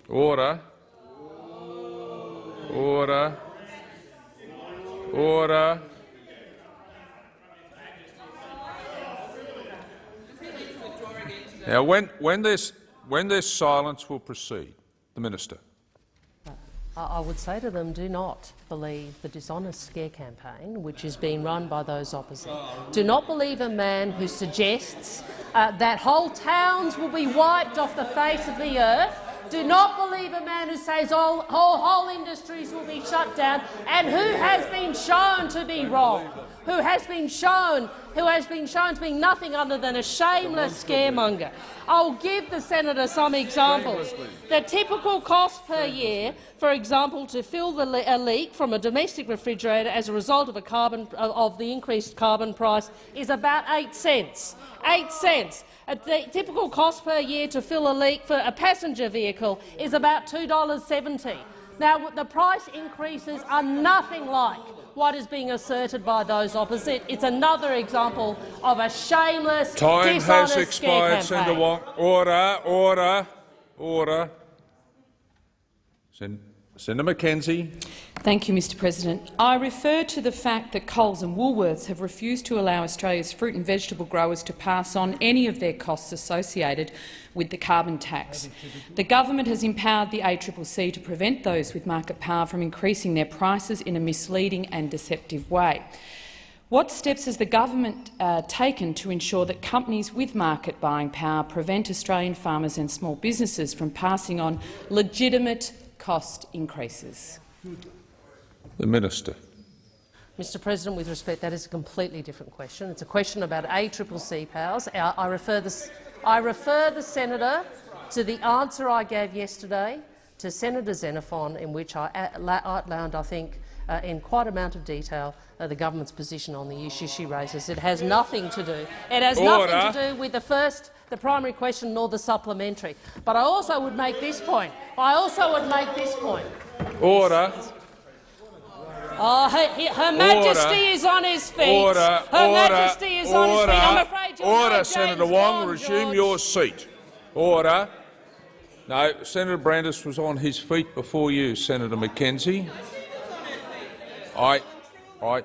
Order. Order. Order. Now, when, when, there's, when there's silence, we'll proceed. The Minister. I would say to them, do not believe the dishonest scare campaign which is being run by those opposite. Do not believe a man who suggests uh, that whole towns will be wiped off the face of the earth Do not believe a man who says all, whole, whole industries will be shut down and who has been shown to be wrong, who has been shown, who has been shown to be nothing other than a shameless scaremonger. I'll give the senator some examples. The typical cost per year, for example, to fill the le a leak from a domestic refrigerator as a result of, a carbon, of the increased carbon price is about eight cents. Eight cents. A typical cost per year to fill a leak for a passenger vehicle is about $2.70. Now, the price increases are nothing like what is being asserted by those opposite. It's another example of a shameless, Time dishonest has expired, Senator. Wong. Order, order, order. Sen Senator McKenzie. Thank you, Mr President. I refer to the fact that Coles and Woolworths have refused to allow Australia's fruit and vegetable growers to pass on any of their costs associated with the carbon tax. The government has empowered the ACCC to prevent those with market power from increasing their prices in a misleading and deceptive way. What steps has the government uh, taken to ensure that companies with market buying power prevent Australian farmers and small businesses from passing on legitimate cost increases? The Minister. Mr President, with respect, that is a completely different question. It's a question about ACCC powers. I, I, refer the, I refer the senator to the answer I gave yesterday to Senator Xenophon, in which I outlined, I think, uh, in quite amount of detail uh, the government's position on the issue she raises. It has nothing to do. It has Order. nothing to do with the first, the primary question, nor the supplementary. But I also would make this point. I also would make this point. Order. Uh, oh, her, her Majesty Order. is on his feet. Order. Her order. Majesty is on his order. feet. I'm afraid you'll Order, know Senator Wong. Bond, resume George. your seat. Order. No, Senator Brandis was on his feet before you, Senator McKenzie. I, I,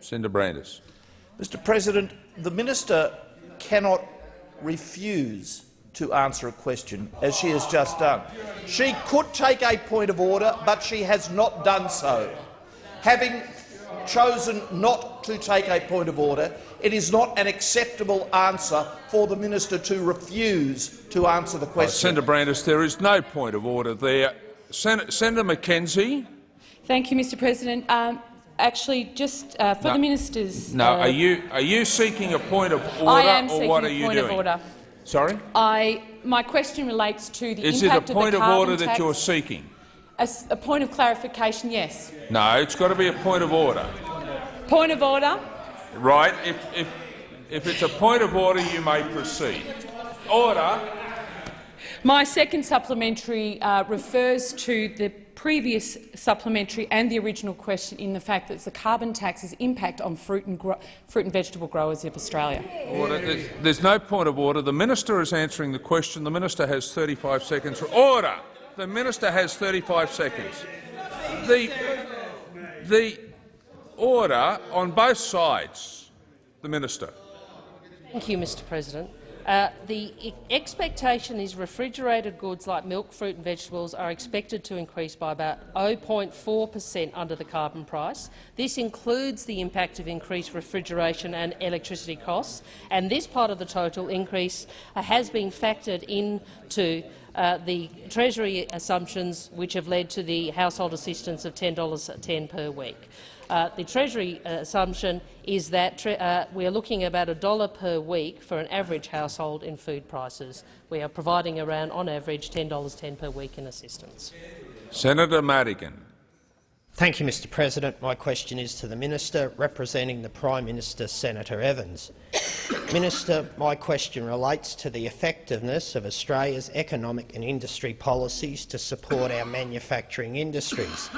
Senator Brandis. Mr President, the minister cannot refuse to answer a question, as she has just done. She could take a point of order, but she has not done so. Having chosen not to take a point of order, it is not an acceptable answer for the minister to refuse to answer the Uh, question. Senator Brandis, there is no point of order there. Sen Senator McKenzie. Thank you, Mr President. Um, actually, just uh, for No. the ministers— No, uh, are you are you seeking a point of order, I am seeking what are a you point doing? of order. Sorry. I, my question relates to the Is it a point of of, the order that you're seeking? a point of clarification, yes. No, it's got to be a point of order. Point of order. Right? If, if, if it's a point of order, you may proceed. Order. My second supplementary uh, refers to the previous supplementary and the original question in the fact that the carbon tax's impact on fruit and, gro- fruit and vegetable growers of Australia. Order. There's, there's no point of order. The minister is answering the question. The minister has 35 seconds. Order. The minister has 35 seconds. The, the order on both sides. The minister. Thank you, Mr President. Uh, the expectation is refrigerated goods like milk, fruit and vegetables are expected to increase by about 0.4 per cent under the carbon price. This includes the impact of increased refrigeration and electricity costs, and this part of the total increase uh, has been factored into uh, the Treasury assumptions which have led to the household assistance of $10.10 per week. Uh, the Treasury uh, assumption is that uh, we are looking about a dollar per week for an average household in food prices. We are providing around, on average, $10.10 per week in assistance. Senator Madigan. Thank you, Mr President. My question is to the Minister representing the Prime Minister, Senator Evans. Minister, my question relates to the effectiveness of Australia's economic and industry policies to support our manufacturing industries.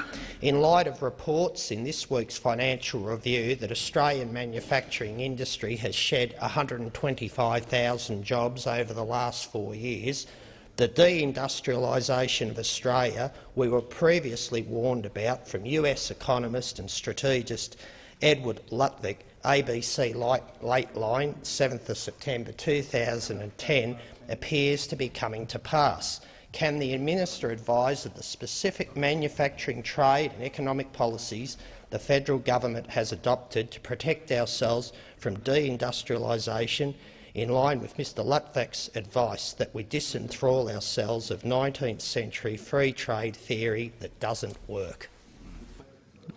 In light of reports in this week's financial review that Australian manufacturing industry has shed 125,000 jobs over the last four years, the deindustrialisation of Australia we were previously warned about from US economist and strategist Edward Luttwak, ABC Late Line, 7th of September 2010, appears to be coming to pass. Can the Minister advise of the specific manufacturing, trade and economic policies the federal government has adopted to protect ourselves from deindustrialisation in line with Mr Luttwak's advice that we disenthrall ourselves of 19th century free trade theory that doesn't work.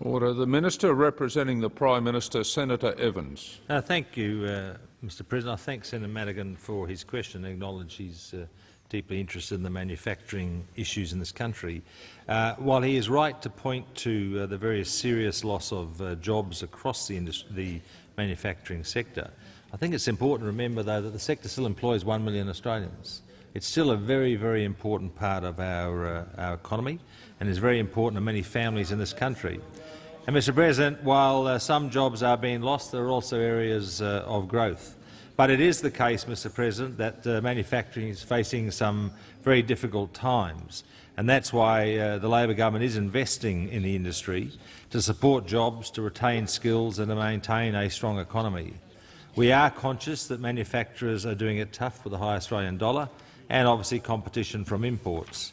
Order. The Minister representing the Prime Minister, Senator Evans. Uh, thank you, uh, Mr President. I thank Senator Madigan for his question and acknowledge he's uh, deeply interested in the manufacturing issues in this country. Uh, while he is right to point to uh, the very serious loss of uh, jobs across the, the manufacturing sector, I think it's important to remember, though, that the sector still employs one million Australians. It's still a very, very important part of our, uh, our economy and is very important to many families in this country. And, Mr President, while uh, some jobs are being lost, there are also areas uh, of growth. But it is the case, Mr President, that uh, manufacturing is facing some very difficult times, and that's why uh, the Labor government is investing in the industry to support jobs, to retain skills and to maintain a strong economy. We are conscious that manufacturers are doing it tough with the high Australian dollar and obviously competition from imports.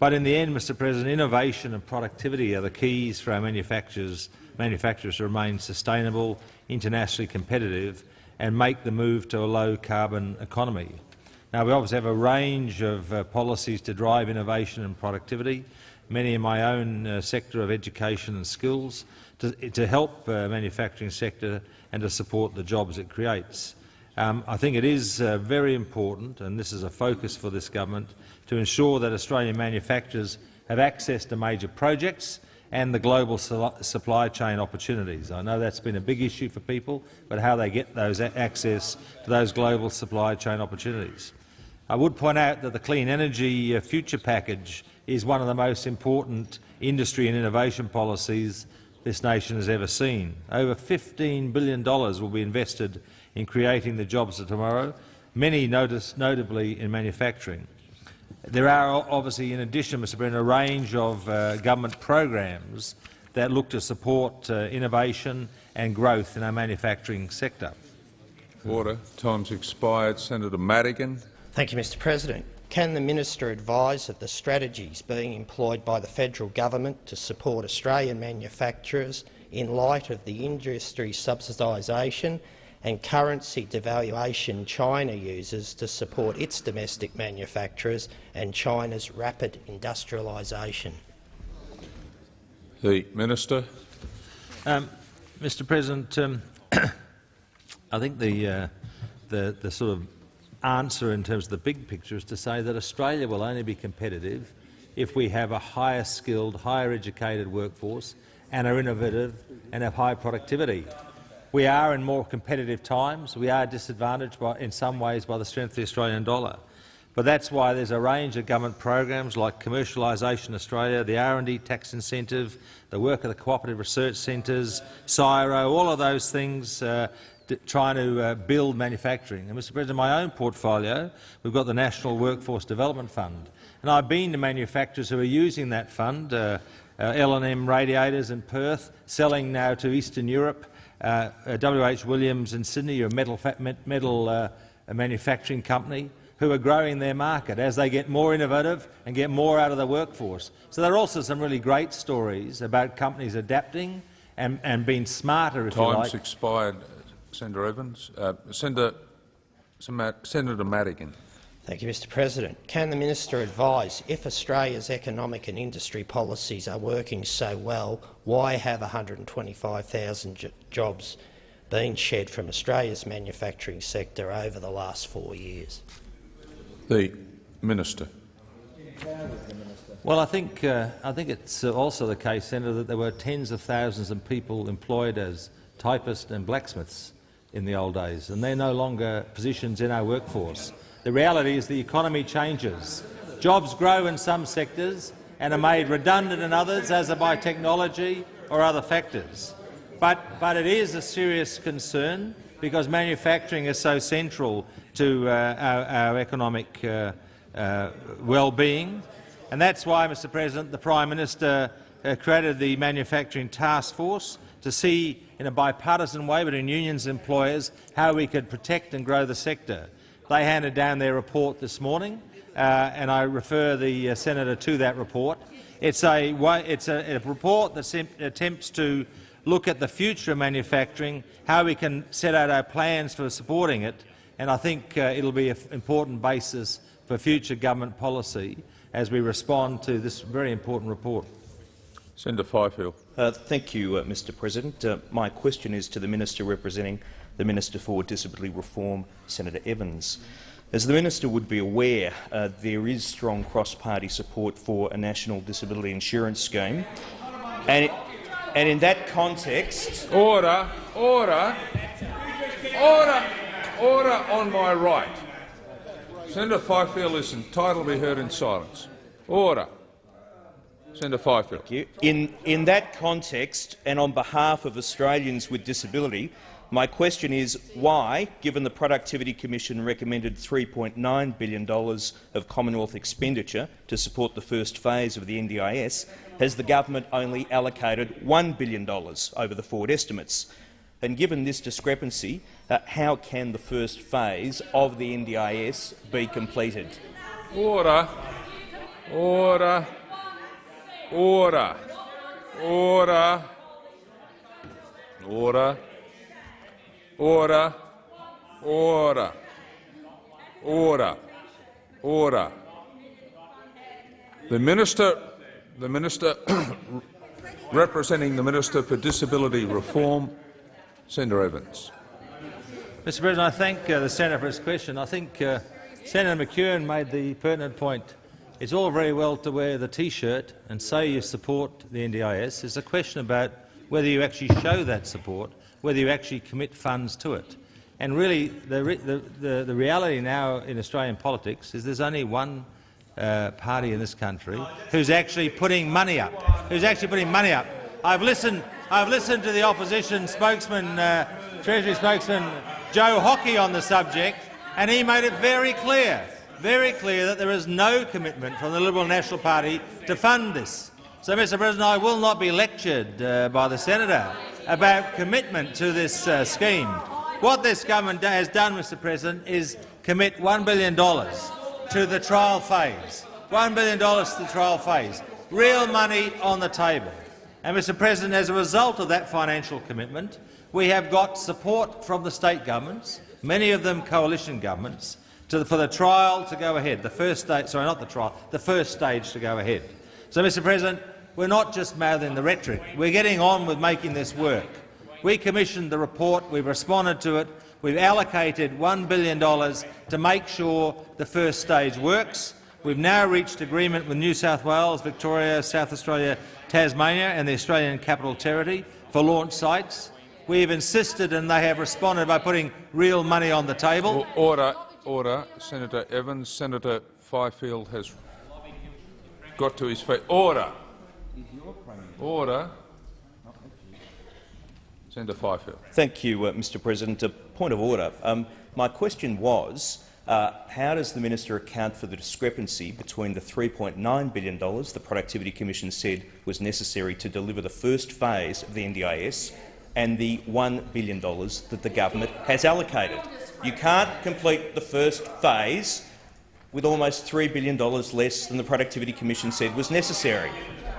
But in the end, Mr President, innovation and productivity are the keys for our manufacturers, manufacturers to remain sustainable, internationally competitive and make the move to a low-carbon economy. Now, we obviously have a range of uh, policies to drive innovation and productivity, many in my own uh, sector of education and skills, to, to help uh, manufacturing sector and to support the jobs it creates. Um, I think it is uh, very important, and this is a focus for this government, to ensure that Australian manufacturers have access to major projects and the global supply chain opportunities. I know that's been a big issue for people, but how they get those access to those global supply chain opportunities. I would point out that the Clean Energy uh, Future Package is one of the most important industry and innovation policies this nation has ever seen. Over $15 billion will be invested in creating the jobs of tomorrow, many notice, notably in manufacturing. There are obviously, in addition, Mr Brennan, a range of uh, government programs that look to support uh, innovation and growth in our manufacturing sector. Order. Time's expired. Senator Madigan. Thank you, Mr President. Can the minister advise of the strategies being employed by the federal government to support Australian manufacturers in light of the industry subsidisation and currency devaluation China uses to support its domestic manufacturers and China's rapid industrialisation. The Minister. Um, Mr President, um, I think the, uh, the, the sort of answer in terms of the big picture is to say that Australia will only be competitive if we have a higher skilled, higher educated workforce and are innovative and have high productivity. We are in more competitive times. We are disadvantaged by, in some ways by the strength of the Australian dollar. But that's why there's a range of government programs like Commercialisation Australia, the R&D tax incentive, the work of the cooperative research centres, CSIRO, all of those things uh, trying to uh, build manufacturing. And, Mr President, in my own portfolio, we've got the National Workforce Development Fund. And I've been to manufacturers who are using that fund, uh, uh, L&M radiators in Perth, selling now to Eastern Europe, uh, WH Williams in Sydney, a metal, metal uh, a manufacturing company, who are growing their market as they get more innovative and get more out of the workforce. So there are also some really great stories about companies adapting and, and being smarter, if Time's you like. Time's expired, Senator Evans. Uh, Senator, Senator Madigan. Thank you, Mr President. Can the minister advise if Australia's economic and industry policies are working so well, why have 125,000 jobs been shed from Australia's manufacturing sector over the last four years? The minister. Well, I think uh, I think it's also the case, Senator, that there were tens of thousands of people employed as typists and blacksmiths in the old days, and they're no longer positions in our workforce. The reality is the economy changes. Jobs grow in some sectors and are made redundant in others, as are by technology or other factors. But, but it is a serious concern because manufacturing is so central to uh, our, our, economic uh, uh, well-being. And that's why, Mr President, the Prime Minister uh, created the Manufacturing Task Force to see in a bipartisan way between unions and employers how we could protect and grow the sector. They handed down their report this morning, uh, and I refer the uh, senator to that report. It's a, it's a, a report that attempts to look at the future of manufacturing, how we can set out our plans for supporting it, and I think uh, it'll be an important basis for future government policy as we respond to this very important report. Senator Fifield. Uh, thank you, uh, Mr President. Uh, my question is to the Minister representing the Minister for Disability Reform, Senator Evans. As the Minister would be aware, uh, there is strong cross-party support for a national disability insurance scheme. And, and in that context— Order! Order! Order! Order on my right. Senator Fifield is entitled to be heard in silence. Order. Senator Fifield. In, in that context, and on behalf of Australians with disability, my question is why, given the Productivity Commission recommended $3.9 billion of Commonwealth expenditure to support the first phase of the NDIS, has the government only allocated $1 billion over the forward estimates? And given this discrepancy, uh, how can the first phase of the NDIS be completed? Order. Order. Order. Order. Order. Order. Order. Order. Order. The minister, the minister representing the Minister for Disability Reform, Senator Evans. Mr President, I thank uh, the senator for his question. I think uh, Senator McEwen made the pertinent point. It's all very well to wear the T-shirt and say you support the NDIS. It's a question about whether you actually show that support, whether you actually commit funds to it. And really, the, the, the, the reality now in Australian politics is there's only one uh, party in this country who's actually putting money up. Who's actually putting money up. I've listened. I've listened to the opposition spokesman, uh, Treasury spokesman Joe Hockey on the subject, and he made it very clear, very clear that there is no commitment from the Liberal National Party to fund this. So, Mr President, I will not be lectured uh, by the senator about commitment to this uh, scheme. What this government has done, Mr President, is commit $1 billion to the trial phase. $1 billion to the trial phase. Real money on the table. And, Mr President, as a result of that financial commitment, we have got support from the state governments, many of them coalition governments, the, for the trial to go ahead. The first stage, sorry, not the trial, the first stage to go ahead. So, Mr President, we're not just mouthing the rhetoric. We're getting on with making this work. We commissioned the report. We've responded to it. We've allocated $1 billion to make sure the first stage works. We've now reached agreement with New South Wales, Victoria, South Australia, Tasmania and the Australian Capital Territory for launch sites. We have insisted and they have responded by putting real money on the table. Order, order. Senator Evans. Senator Fifield has got to his feet. Order. Order. Senator Fifield. Thank you, uh, Mr President. A point of order. Um, my question was, uh, how does the minister account for the discrepancy between the $3.9 billion the Productivity Commission said was necessary to deliver the first phase of the NDIS and the $1 billion that the government has allocated? You can't complete the first phase with almost $3 billion less than the Productivity Commission said was necessary.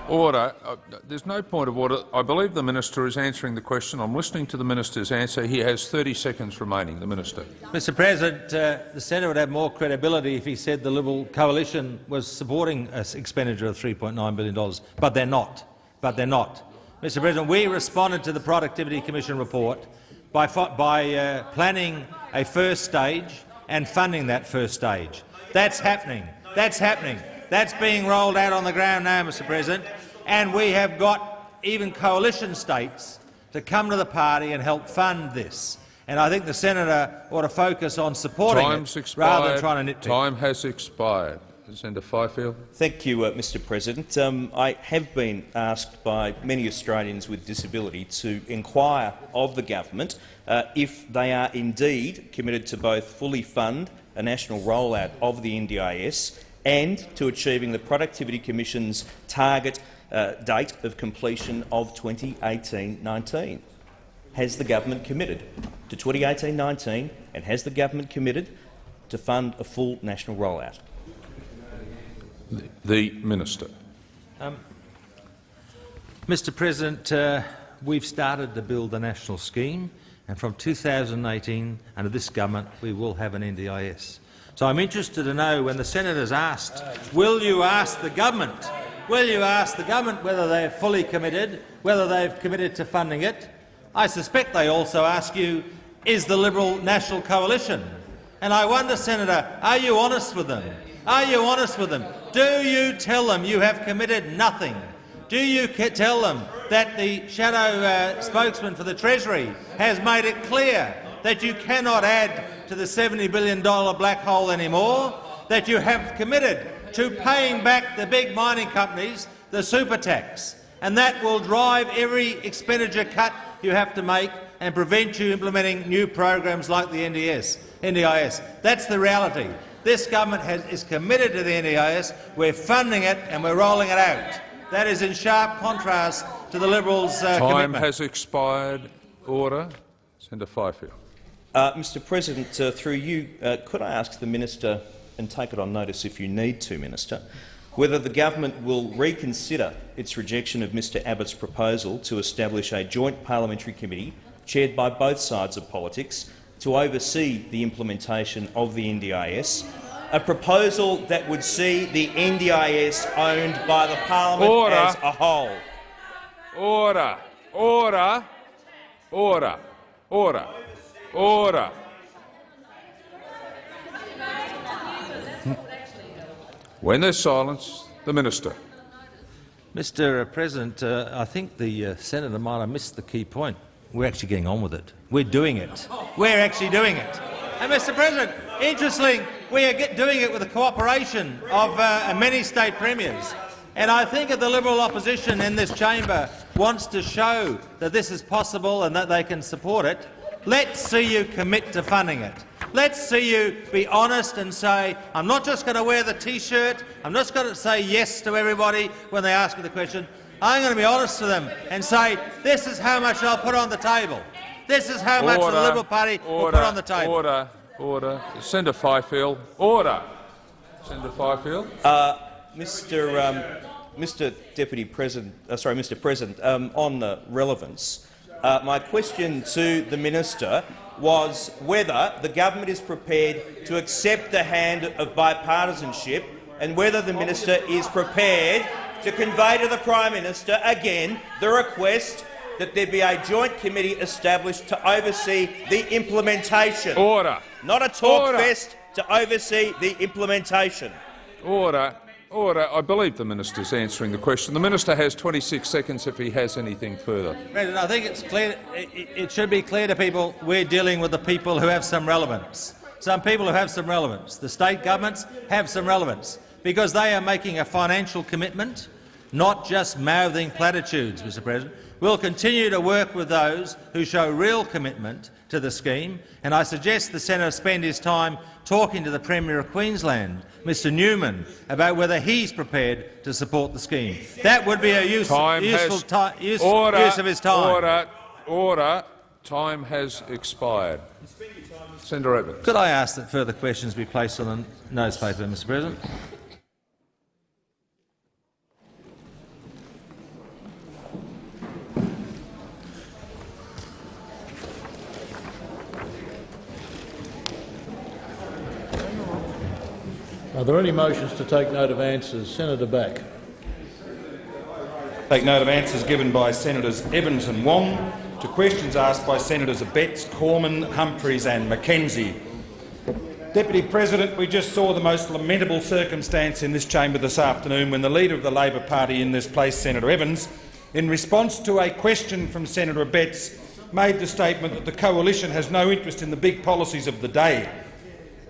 Order. Uh, there's no point of order. I believe the minister is answering the question. I'm listening to the minister's answer. He has 30 seconds remaining. The minister. Mr. President, uh, the senator would have more credibility if he said the Liberal coalition was supporting an expenditure of $3.9 billion, but they're not. But they're not. Mr. President, we responded to the Productivity Commission report by, by uh, planning a first stage and funding that first stage. That's happening. That's happening. That's being rolled out on the ground now, Mr President, and we have got even coalition states to come to the party and help fund this. And I think the senator ought to focus on supporting Time's it expired. rather than trying to nitpick. Time has expired. Senator Fifield. Thank you, uh, Mr President. Um, I have been asked by many Australians with disability to inquire of the government uh, if they are indeed committed to both fully fund a national rollout of the NDIS and to achieving the Productivity Commission's target uh, date of completion of 2018-19. Has the government committed to 2018-19 and has the government committed to fund a full national rollout? The Minister. Um, Mr President, uh, we've started to build a national scheme. And from 2018, under this government, we will have an NDIS. So I'm interested to know when the senators asked, will you ask the government, will you ask the government whether they're fully committed, whether they've committed to funding it? I suspect they also ask you, is the Liberal National Coalition? And I wonder, Senator, are you honest with them? Are you honest with them? Do you tell them you have committed nothing? Do you tell them that the shadow uh, spokesman for the Treasury has made it clear that you cannot add to the $70 billion black hole anymore, that you have committed to paying back the big mining companies the super tax, and that will drive every expenditure cut you have to make and prevent you implementing new programs like the NDS, NDIS. That's the reality. This government has, is committed to the NDIS. We're funding it and we're rolling it out. That is in sharp contrast to the Liberals' uh, Time commitment. has expired. Order. Senator Fifield. Uh, Mr President, uh, through you, uh, could I ask the minister, and take it on notice if you need to, Minister, whether the government will reconsider its rejection of Mr Abbott's proposal to establish a joint parliamentary committee chaired by both sides of politics to oversee the implementation of the NDIS, a proposal that would see the NDIS owned by the parliament Order. as a whole. Order. Order. Order. Order. Order. When there's silence, the minister. Mr President, uh, I think the uh, senator might have missed the key point. We're actually getting on with it. We're doing it. We're actually doing it. And, Mr President, interesting, we are doing it with the cooperation of uh, many state premiers. And I think if the Liberal opposition in this chamber wants to show that this is possible and that they can support it, let's see you commit to funding it. Let's see you be honest and say, I'm not just going to wear the T-shirt, I'm not just going to say yes to everybody when they ask me the question. I'm going to be honest to them and say, this is how much I'll put on the table. This is how much the Liberal Party will put on the table. Order. Order. Senator Fifield. Order. Senator Fifield. Uh, Mr. Um, Mr. Deputy President, uh, sorry, Mr. President, um, on the relevance, uh, my question to the minister was whether the government is prepared to accept the hand of bipartisanship and whether the minister is prepared to convey to the Prime Minister again the request that there be a joint committee established to oversee the implementation. Order. Not a talk Order. fest, to oversee the implementation. Order. Order. I believe the minister is answering the question. The minister has 26 seconds if he has anything further. President, I think it's clear, it, it should be clear to people we're dealing with the people who have some relevance. Some people who have some relevance. The state governments have some relevance because they are making a financial commitment, not just mouthing platitudes, Mr President. We'll continue to work with those who show real commitment to the scheme, and I suggest the senator spend his time talking to the Premier of Queensland, Mr Newman, about whether he's prepared to support the scheme. That would be a use, useful, has, use, order, use of his time. Order. Order. Time has expired. Senator Evans. Could I ask that further questions be placed on the notice paper, Mr President? Are there any motions to take note of answers? Senator Back. Take note of answers given by Senators Evans and Wong to questions asked by Senators Abetz, Cormann, Humphries and McKenzie. Deputy President, we just saw the most lamentable circumstance in this chamber this afternoon when the Leader of the Labor Party in this place, Senator Evans, in response to a question from Senator Abetz, made the statement that the coalition has no interest in the big policies of the day.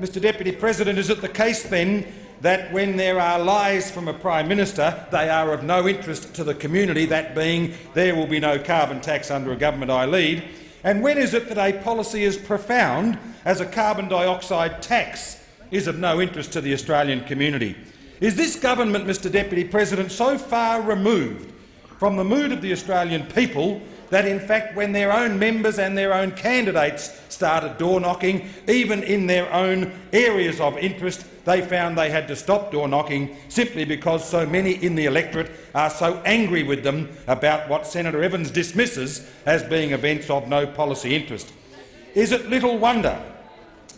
Mr Deputy President, is it the case then that when there are lies from a Prime Minister, they are of no interest to the community, that being there will be no carbon tax under a government I lead? And when is it that a policy as profound as a carbon dioxide tax is of no interest to the Australian community? Is this government, Mr Deputy President, so far removed from the mood of the Australian people that in fact when their own members and their own candidates started door-knocking, even in their own areas of interest, they found they had to stop door-knocking simply because so many in the electorate are so angry with them about what Senator Evans dismisses as being events of no policy interest. is it little wonder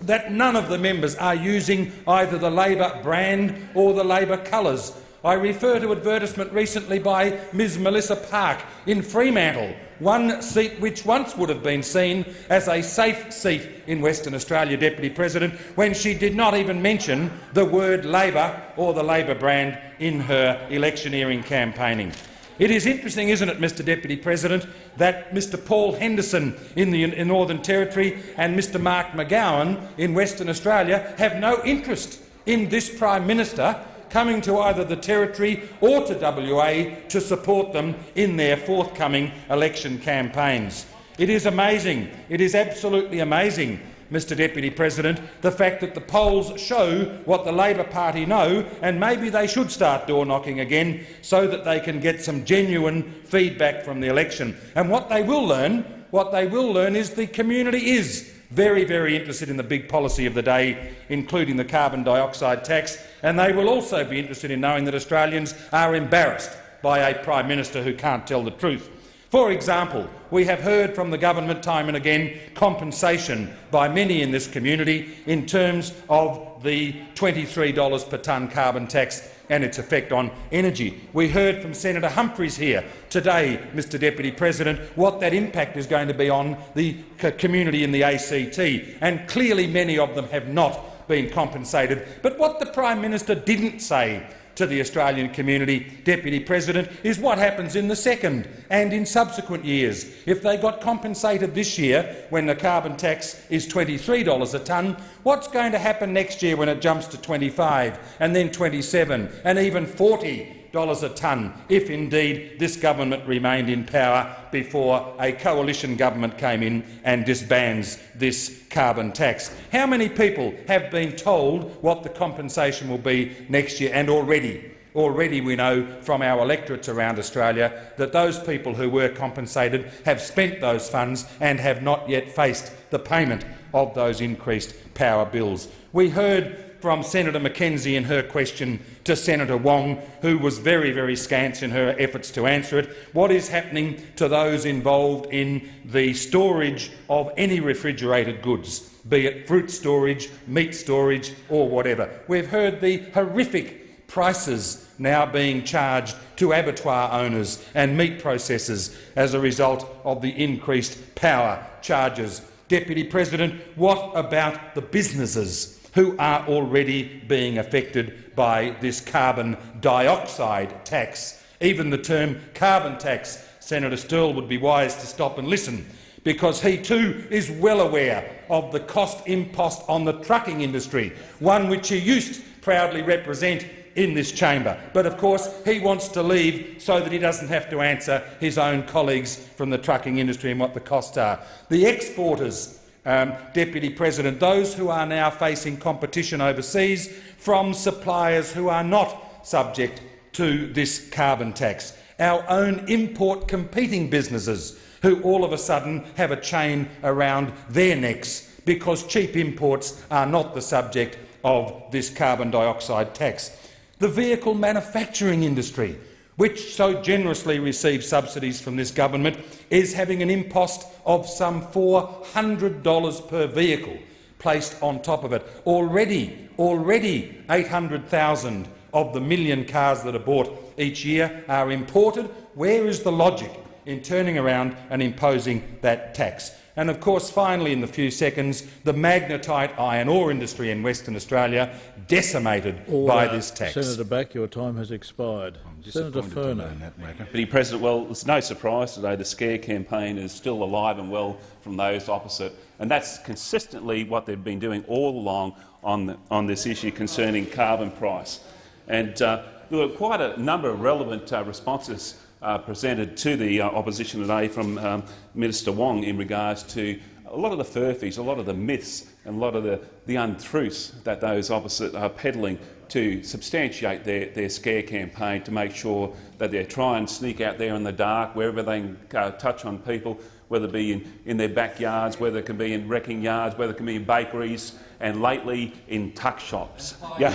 that none of the members are using either the Labor brand or the Labor colours. I refer to advertisement recently by Ms Melissa Park in Fremantle, one seat which once would have been seen as a safe seat in Western Australia, Deputy President, when she did not even mention the word Labor or the Labor brand in her electioneering campaigning. It is interesting, isn't it, Mr Deputy President, that Mr Paul Henderson in the in Northern Territory and Mr Mark McGowan in Western Australia have no interest in this Prime Minister coming to either the Territory or to WA to support them in their forthcoming election campaigns. It is amazing. It is absolutely amazing Mr Deputy President, the fact that the polls show what the Labor Party know, and maybe they should start door-knocking again so that they can get some genuine feedback from the election. And what they will learn, what they will learn is the community is very, very interested in the big policy of the day, including the carbon dioxide tax, and they will also be interested in knowing that Australians are embarrassed by a Prime Minister who can't tell the truth. For example, we have heard from the government time and again compensation by many in this community in terms of the $23 per tonne carbon tax and its effect on energy. We heard from Senator Humphries here today, Mr Deputy President, what that impact is going to be on the community in the ACT, and clearly many of them have not been compensated. But what the Prime Minister didn't say to the Australian community, Deputy President, is what happens in the second and in subsequent years. If they got compensated this year when the carbon tax is $23 a tonne, what's going to happen next year when it jumps to 25 and then 27 and even 40 dollars a tonne if indeed this government remained in power before a coalition government came in and disbands this carbon tax. How many people have been told what the compensation will be next year and already Already we know from our electorates around Australia that those people who were compensated have spent those funds and have not yet faced the payment of those increased power bills. We heard from Senator McKenzie in her question to Senator Wong, who was very, very scant in her efforts to answer it. What is happening to those involved in the storage of any refrigerated goods, be it fruit storage, meat storage or whatever? We've heard the horrific prices now being charged to abattoir owners and meat processors as a result of the increased power charges. Deputy President, what about the businesses who are already being affected by this carbon dioxide tax. Even the term carbon tax, Senator Sterle would be wise to stop and listen, because he too is well aware of the cost impost on the trucking industry, one which he used to proudly represent in this chamber. But of course he wants to leave so that he doesn't have to answer his own colleagues from the trucking industry and what the costs are. The exporters um, Deputy President, those who are now facing competition overseas from suppliers who are not subject to this carbon tax. Our own import competing businesses who all of a sudden have a chain around their necks because cheap imports are not the subject of this carbon dioxide tax. The vehicle manufacturing industry which so generously receives subsidies from this government, is having an impost of some $400 per vehicle placed on top of it. Already, already 800,000 of the million cars that are bought each year are imported. Where is the logic in turning around and imposing that tax? And of course, finally, in the few seconds, the magnetite iron ore industry in Western Australia decimated Order. by this tax. Senator Back, your time has expired. Senator Furner. Deputy President, well, it's no surprise today the scare campaign is still alive and well from those opposite, and that's consistently what they've been doing all along on, the, on this issue concerning carbon price. And uh, there were quite a number of relevant uh, responses uh, presented to the uh, opposition today from um, Minister Wong in regards to a lot of the furphies, a lot of the myths and a lot of the, the untruths that those opposite are peddling to substantiate their, their scare campaign to make sure that they try and sneak out there in the dark wherever they can uh, touch on people, whether it be in, in their backyards, whether it can be in wrecking yards, whether it can be in bakeries, and lately in tuck shops. Yeah.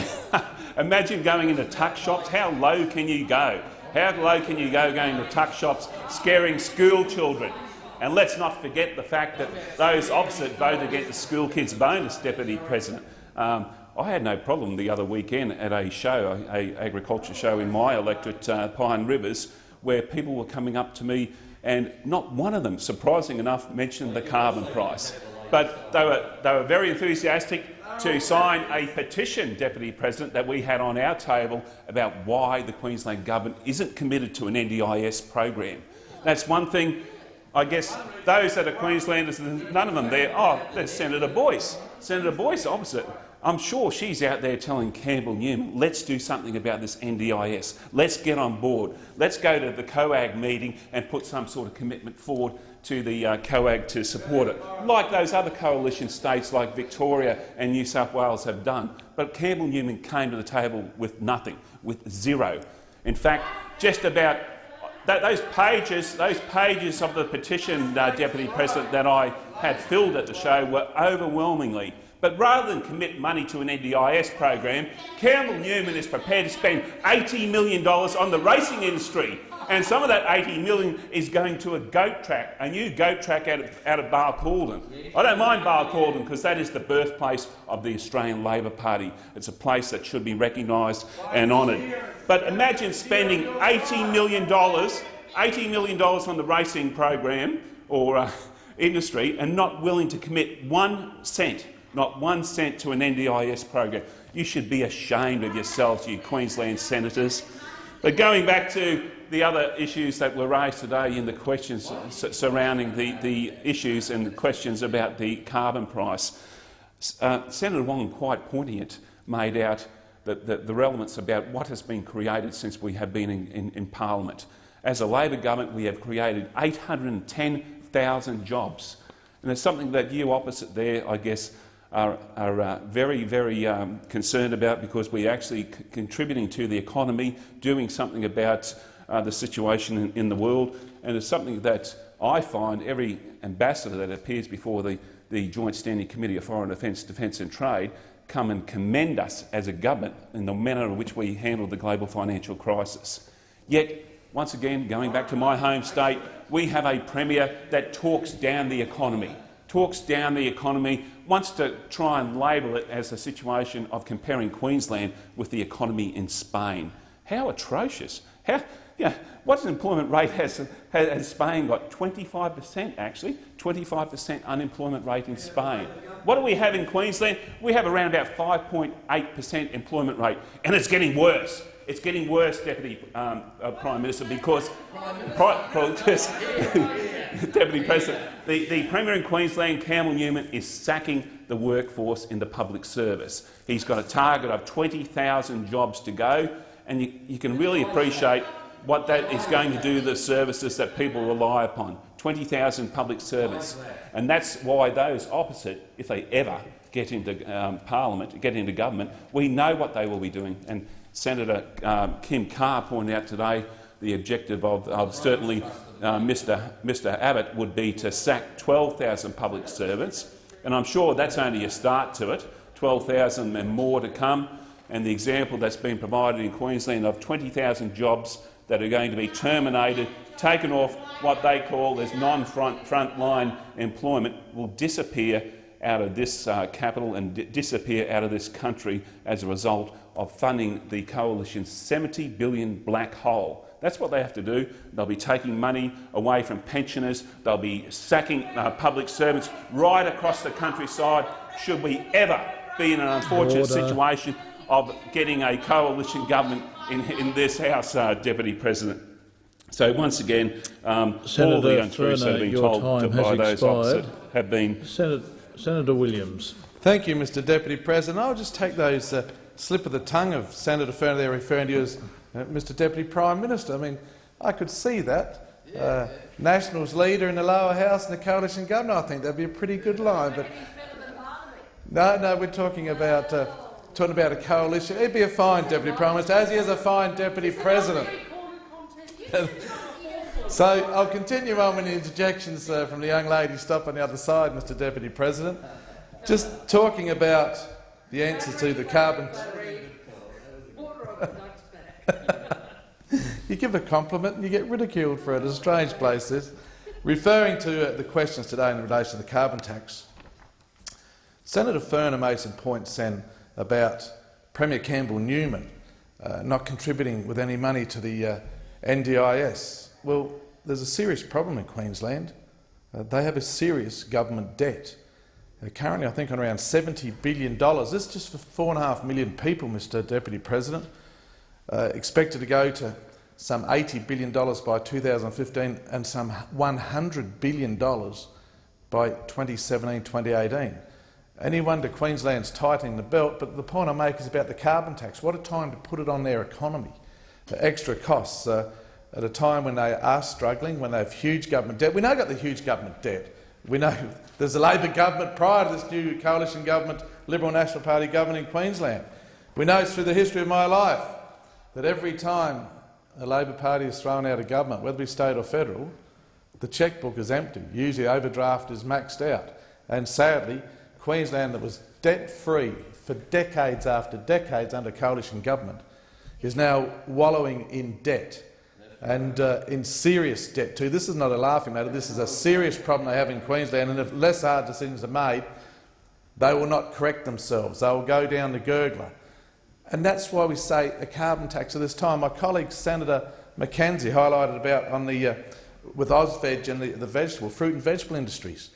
Imagine going into tuck shops. How low can you go? How low can you go going to tuck shops, scaring school children? And let's not forget the fact that those opposite voted against the school kids bonus, Deputy President. Um, I had no problem the other weekend at a show, a, agriculture show in my electorate, uh, Pine Rivers, where people were coming up to me and not one of them, surprising enough, mentioned the carbon price. But they were, they were very enthusiastic to sign a petition, Deputy President, that we had on our table about why the Queensland Government isn't committed to an NDIS program. That's one thing I guess those that are Queenslanders, none of them there. Oh, there's Senator Boyce. Senator Boyce opposite. I'm sure she's out there telling Campbell Newman, let's do something about this NDIS. Let's get on board. Let's go to the COAG meeting and put some sort of commitment forward to the uh, COAG to support it, like those other coalition states like Victoria and New South Wales have done. But Campbell Newman came to the table with nothing, with zero. In fact, just about that, those pages, those pages of the petition, uh, Deputy President, that I had filled at the show were overwhelmingly. But rather than commit money to an NDIS program, Campbell Newman is prepared to spend $80 million on the racing industry and some of that 80 million is going to a goat track, a new goat track out of, out of Barcaldine. I don't mind Barcaldine because that is the birthplace of the Australian Labor Party. It's a place that should be recognised and honoured. But imagine spending $80 million, $80 million on the racing program or uh, industry and not willing to commit one cent, not one cent to an NDIS program. You should be ashamed of yourselves, you Queensland senators. But going back to the other issues that were raised today in the questions surrounding the, the issues and the questions about the carbon price, uh, Senator Wong, quite poignant, made out the, the, relevance about what has been created since we have been in, in, in Parliament. As a Labor government, we have created 810,000 jobs. And it's something that you opposite there, I guess, are, are uh, very, very um, concerned about because we're actually contributing to the economy, doing something about uh, the situation in, in, the world, and it's something that I find every ambassador that appears before the, the Joint Standing Committee of Foreign Defence, Defence and Trade come and commend us as a government in the manner in which we handled the global financial crisis. Yet, once again, going back to my home state, we have a Premier that talks down the economy, talks down the economy, wants to try and label it as a situation of comparing Queensland with the economy in Spain. How atrocious. How, yeah, what employment rate has, has Spain got? 25 per cent, actually. 25 per cent unemployment rate in Spain. What do we have in Queensland? We have around about 5.8 per cent employment rate, and it's getting worse. It's getting worse, Deputy um, uh, Prime Minister, because, because Deputy President, the, the Premier in Queensland, Campbell Newman, is sacking the workforce in the public service. He's got a target of 20,000 jobs to go, and you, you can really appreciate what that is going to do to the services that people rely upon. 20,000 public servants. And that's why those opposite, if they ever get into um, parliament, get into government, we know what they will be doing. And Senator um, Kim Carr pointed out today the objective of, of certainly uh, Mr, Mr Abbott would be to sack 12,000 public servants. And I'm sure that's only a start to it, 12,000 and more to come. And the example that's been provided in Queensland of 20,000 jobs that are going to be terminated, taken off what they call as non-front frontline employment, will disappear out of this uh, capital and disappear out of this country as a result of funding the coalition's 70 billion black hole. That's what they have to do. They'll be taking money away from pensioners. They'll be sacking uh, public servants right across the countryside should we ever be in an unfortunate Order. situation of getting a coalition government in, in this House, uh, Deputy President. So once again, um, all the untruths that have been told to, by those expired. opposite have been. Senator, Senator Williams. Thank you, Mr Deputy President. I'll just take those uh, slip of the tongue of Senator Furner there referring to you as uh, Mr Deputy Prime Minister. I mean, I could see that. Uh, Nationals leader in the lower house and the coalition government, I think that'd be a pretty good line. But no, no, we're talking about uh, talking about a coalition. He'd be a fine deputy prime minister, as he is a fine deputy president. so I'll continue on with the interjections uh, from the young lady. Stop on the other side, Mr. Deputy President. Just talking about the answer to the carbon. you give a compliment and you get ridiculed for it. It's a strange place, this. Referring to uh, the questions today in relation to the carbon tax, Senator Furner made some points then about Premier Campbell Newman uh, not contributing with any money to the uh, NDIS. Well, there's a serious problem in Queensland. Uh, they have a serious government debt. Uh, currently, I think, on around $70 billion. This is just for 4.5 million people, Mr Deputy President. Uh, expected to go to some $80 billion by 2015 and some $100 billion by 2017-2018. Any wonder Queensland's tightening the belt, but the point I make is about the carbon tax. What a time to put it on their economy. The extra costs uh, at a time when they are struggling, when they have huge government debt. We know got the huge government debt. We know there's a Labor government prior to this new coalition government, Liberal National Party government in Queensland. We know through the history of my life that every time a Labor Party is thrown out of government, whether it be state or federal, the chequebook is empty. Usually overdraft is maxed out. And sadly, Queensland that was debt-free for decades after decades under coalition government is now wallowing in debt and uh, in serious debt too. This is not a laughing matter. This is a serious problem they have in Queensland, and if less hard decisions are made, they will not correct themselves. They will go down the gurgler. And that's why we say a carbon tax at this time. My colleague Senator McKenzie highlighted about on the, uh, with Ausveg and the, the vegetable, fruit and vegetable industries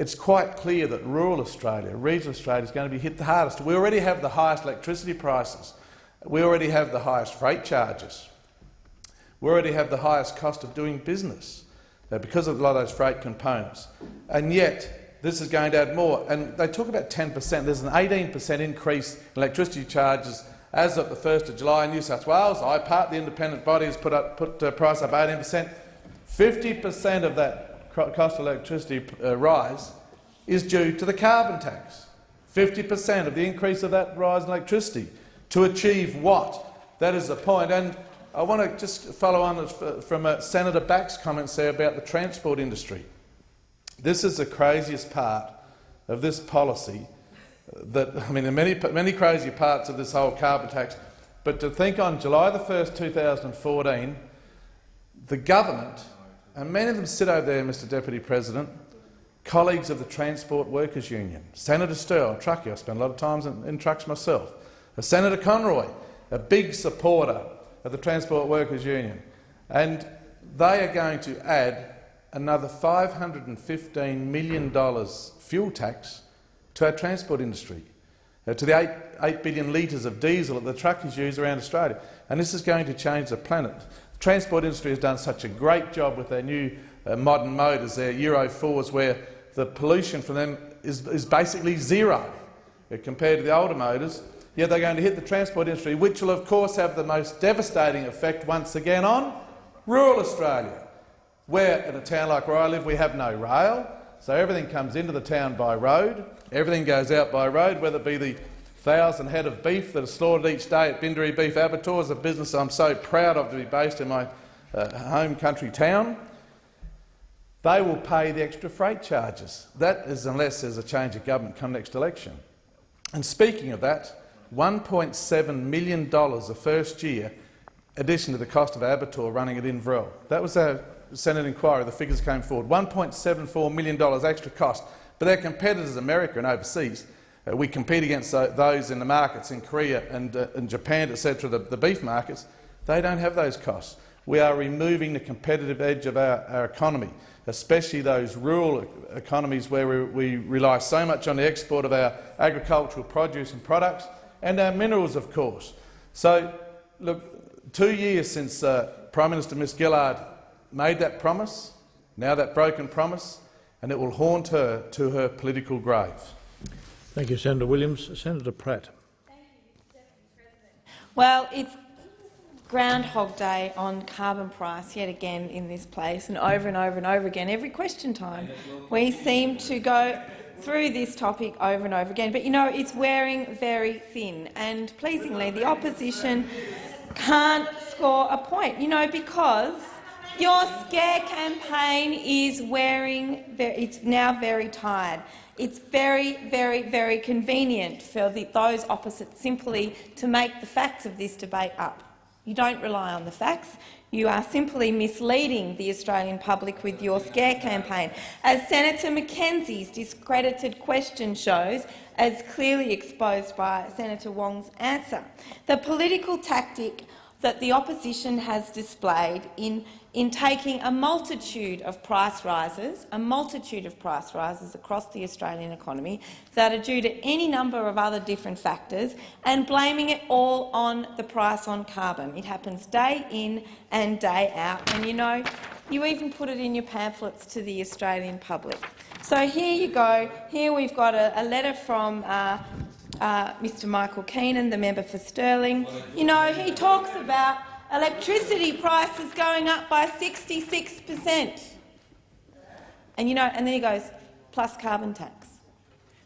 it's quite clear that rural Australia, regional Australia, is going to be hit the hardest. We already have the highest electricity prices. We already have the highest freight charges. We already have the highest cost of doing business uh, because of a lot of those freight components. And yet, this is going to add more. And they talk about 10 per cent. There's an 18 per cent increase in electricity charges as of the 1st of July in New South Wales. IPART, the independent body, has put, up, put uh, price up 18 per cent. 50 per cent of that cost of electricity uh, rise is due to the carbon tax. 50 per cent of the increase of that rise in electricity. To achieve what? That is the point. And I want to just follow on from uh, Senator Back's comments there about the transport industry. This is the craziest part of this policy. Uh, that I mean, there are many, many crazy parts of this whole carbon tax, but to think on July the 1st, 2014, the government and many of them sit over there, Mr Deputy President, colleagues of the Transport Workers Union. Senator Sterle, truckie, I spend a lot of time in, in trucks myself. Senator Conroy, a big supporter of the Transport Workers Union. And they are going to add another $515 million fuel tax to our transport industry, uh, to the 8, 8 billion litres of diesel that the truckers use around Australia. And this is going to change the planet transport industry has done such a great job with their new uh, modern motors, their Euro 4s, where the pollution from them is, is basically zero uh, compared to the older motors. Yet they're going to hit the transport industry, which will of course have the most devastating effect once again on rural Australia, where in a town like where I live we have no rail, so everything comes into the town by road, everything goes out by road, whether it be the thousand head of beef that are slaughtered each day at Bindaree Beef Abattoirs, a business I'm so proud of to be based in my uh, home country town, they will pay the extra freight charges. That is unless there's a change of government come next election. And speaking of that, $1.7 million the first year addition to the cost of Abattoir running at Inverell. That was a Senate inquiry. The figures came forward. $1.74 million extra cost. But their competitors, America and overseas, uh, we compete against those in the markets in Korea and, uh, and Japan, etc., the, the, beef markets. They don't have those costs. We are removing the competitive edge of our, our economy, especially those rural economies where we, we, rely so much on the export of our agricultural produce and products and our minerals, of course. So, look, two years since uh, Prime Minister Ms Gillard made that promise, now that broken promise, and it will haunt her to her political grave. Thank you, Senator Williams. Senator Pratt. Well, it's Groundhog Day on carbon price yet again in this place, and over and over and over again. Every question time, we seem to go through this topic over and over again. But you know, it's wearing very thin, and pleasingly, the opposition can't score a point. You know, because your scare campaign is wearing, it's now very tired. It's very, very, very convenient for the, those opposite simply to make the facts of this debate up. You don't rely on the facts. You are simply misleading the Australian public with your scare campaign. As Senator McKenzie's discredited question shows, as clearly exposed by Senator Wong's answer, the political tactic that the opposition has displayed in in taking a multitude of price rises, a multitude of price rises across the Australian economy that are due to any number of other different factors and blaming it all on the price on carbon. It happens day in and day out, and you know, you even put it in your pamphlets to the Australian public. So here you go. Here we've got a, a letter from uh, uh, Mr Michael Keenan, the member for Stirling. You know, he talks about electricity prices going up by 66 per cent. And, you know, and then he goes, plus carbon tax.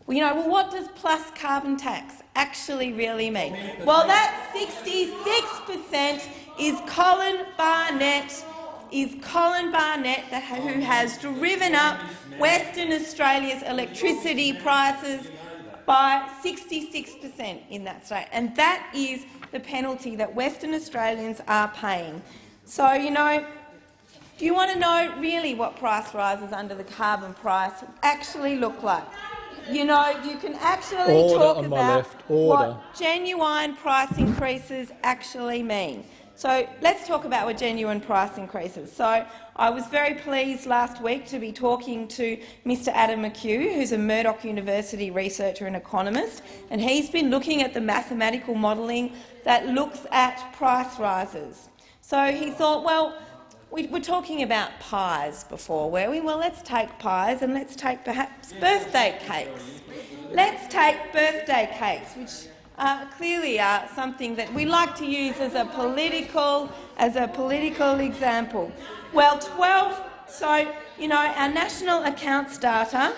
Well, you know, well, what does plus carbon tax actually really mean? Well, that 66 per cent is Colin Barnett, is Colin Barnett who has driven up Western Australia's electricity prices by 66 per cent in that state, and that is the penalty that Western Australians are paying. So, you know, do you want to know really what price rises under the carbon price actually look like? You know, you can actually Order talk about what genuine price increases actually mean. So let's talk about what genuine price increases. So I was very pleased last week to be talking to Mr Adam McHugh, who's a Murdoch University researcher and economist, and he's been looking at the mathematical modelling that looks at price rises. So he thought, well, we were talking about pies before, were we? Well, let's take pies and let's take perhaps birthday cakes. Let's take birthday cakes, which uh, clearly are something that we like to use as a political, as a political example. Well, 12. So you know our national accounts data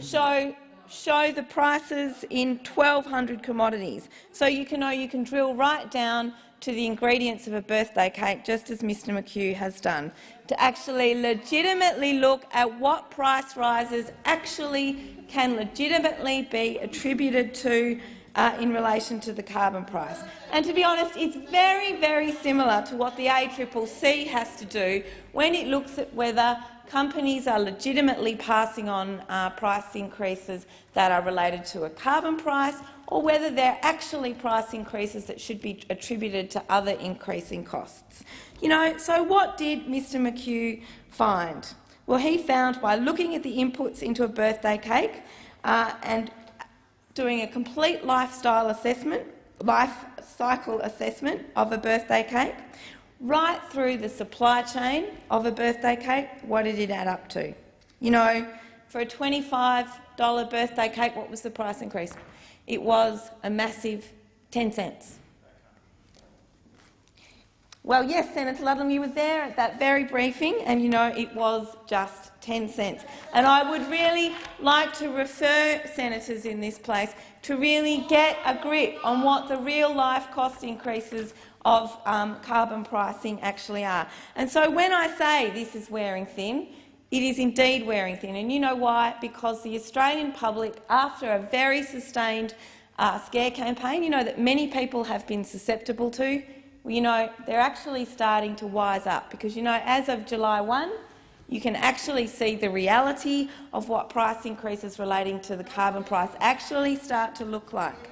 show show the prices in 1,200 commodities. So you can know you can drill right down to the ingredients of a birthday cake, just as Mr McHugh has done, to actually legitimately look at what price rises actually can legitimately be attributed to uh, in relation to the carbon price. And to be honest, it's very, very similar to what the ACCC has to do when it looks at whether companies are legitimately passing on uh, price increases that are related to a carbon price or whether they're actually price increases that should be attributed to other increasing costs. You know, so what did Mr McHugh find? Well, he found by looking at the inputs into a birthday cake uh, and doing a complete lifestyle assessment, life cycle assessment of a birthday cake, right through the supply chain of a birthday cake, what did it add up to? You know, for a $25 birthday cake, what was the price increase? It was a massive 10 cents. Well, yes, Senator Ludlam, you were there at that very briefing, and you know it was just 10 cents. And I would really like to refer senators in this place to really get a grip on what the real-life cost increases of um, carbon pricing actually are. And so when I say this is wearing thin, it is indeed wearing thin. And you know why? Because the Australian public, after a very sustained uh, scare campaign, you know that many people have been susceptible to, you know, they're actually starting to wise up because, you know, as of July 1, you can actually see the reality of what price increases relating to the carbon price actually start to look like.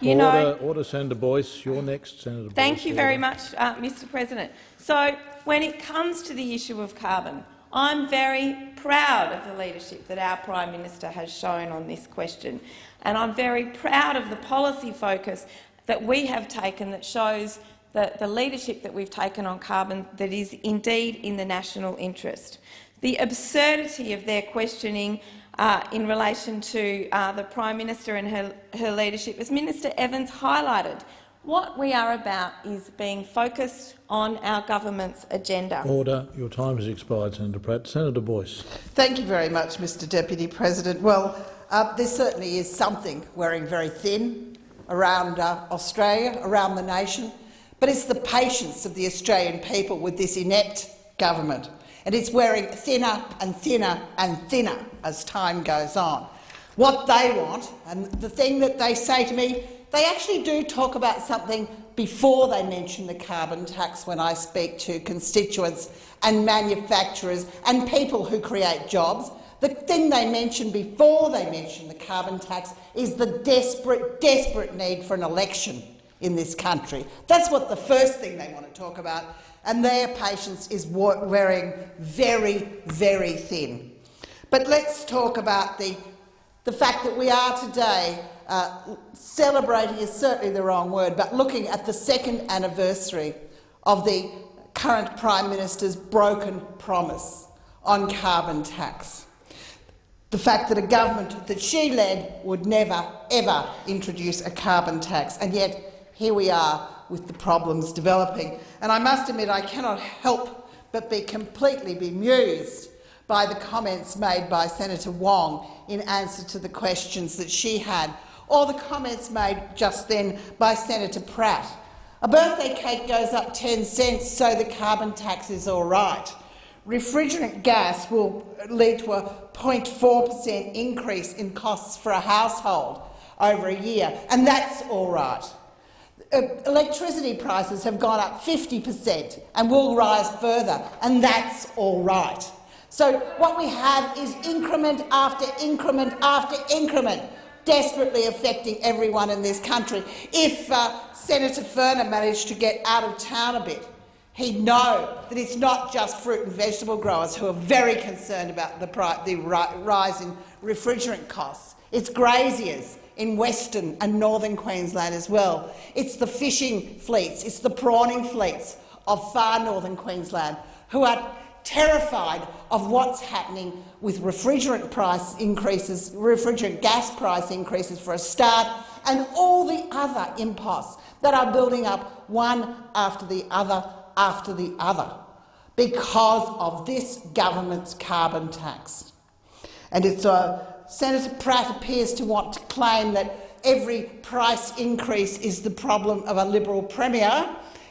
You order, know, order, Senator Boyce. You're next, Senator Thank Boyce. you very much, uh, Mr President. So, when it comes to the issue of carbon, I'm very proud of the leadership that our Prime Minister has shown on this question, and I'm very proud of the policy focus that we have taken that shows the, the leadership that we've taken on carbon that is indeed in the national interest. The absurdity of their questioning uh, in relation to uh, the Prime Minister and her, her leadership, as Minister Evans highlighted, what we are about is being focused on our government's agenda. Order. Your time has expired, Senator Pratt. Senator Boyce. Thank you very much, Mr Deputy President. Well, uh, there certainly is something wearing very thin around uh, Australia, around the nation, but it's the patience of the Australian people with this inept government and it's wearing thinner and thinner and thinner as time goes on. What they want, and the thing that they say to me, they actually do talk about something before they mention the carbon tax when I speak to constituents and manufacturers and people who create jobs. The thing they mention before they mention the carbon tax is the desperate, desperate need for an election in this country. That's what the first thing they want to talk about, and their patience is wearing very, very thin. But let's talk about the, the fact that we are today uh, celebrating is certainly the wrong word, but looking at the second anniversary of the current Prime Minister's broken promise on carbon tax. The fact that a government that she led would never, ever introduce a carbon tax, and yet here we are with the problems developing. And I must admit I cannot help but be completely bemused by the comments made by Senator Wong in answer to the questions that she had or the comments made just then by Senator Pratt. A birthday cake goes up 10 cents, so the carbon tax is all right. Refrigerant gas will lead to a 0.4 per cent increase in costs for a household over a year, and that's all right. Uh, electricity prices have gone up 50 per cent and will rise further, and that's all right. So what we have is increment after increment after increment desperately affecting everyone in this country. If uh, Senator Furner managed to get out of town a bit, he'd know that it's not just fruit and vegetable growers who are very concerned about the, the rise in refrigerant costs. It's graziers in Western and Northern Queensland as well. It's the fishing fleets, it's the prawning fleets of far northern Queensland who are terrified of what's happening with refrigerant price increases, refrigerant gas price increases for a start, and all the other imposts that are building up one after the other after the other because of this government's carbon tax. And it's uh, Senator Pratt appears to want to claim that every price increase is the problem of a Liberal Premier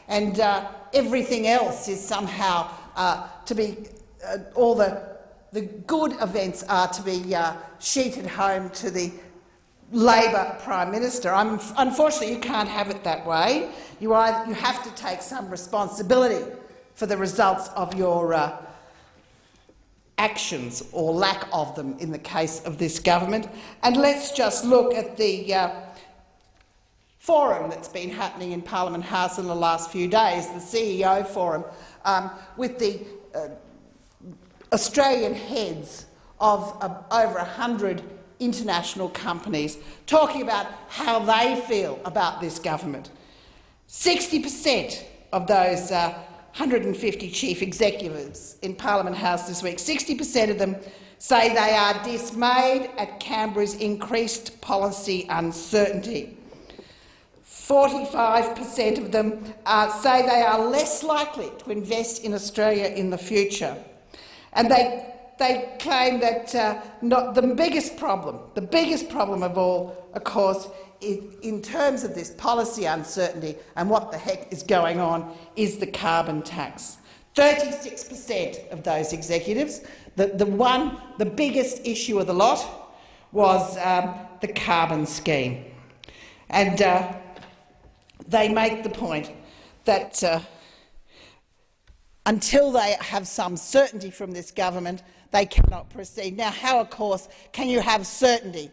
and uh, everything else is somehow uh, to be uh, all the the good events are to be uh, sheeted home to the Labor Prime Minister. I'm, unfortunately, you can't have it that way. You, either, you have to take some responsibility for the results of your uh, actions or lack of them in the case of this government. And let's just look at the uh, forum that's been happening in Parliament House in the last few days, the CEO forum, um, with the uh, Australian heads of uh, over 100 international companies talking about how they feel about this government. 60 per cent of those uh, 150 chief executives in Parliament House this week, 60 per cent of them say they are dismayed at Canberra's increased policy uncertainty. 45 per cent of them uh, say they are less likely to invest in Australia in the future. And they, they claim that uh, not the biggest problem, the biggest problem of all, of course, in terms of this policy uncertainty and what the heck is going on, is the carbon tax. 36 per cent of those executives, the, the, one, the biggest issue of the lot was um, the carbon scheme. And uh, they make the point that uh, until they have some certainty from this government, they cannot proceed. Now, how, of course, can you have certainty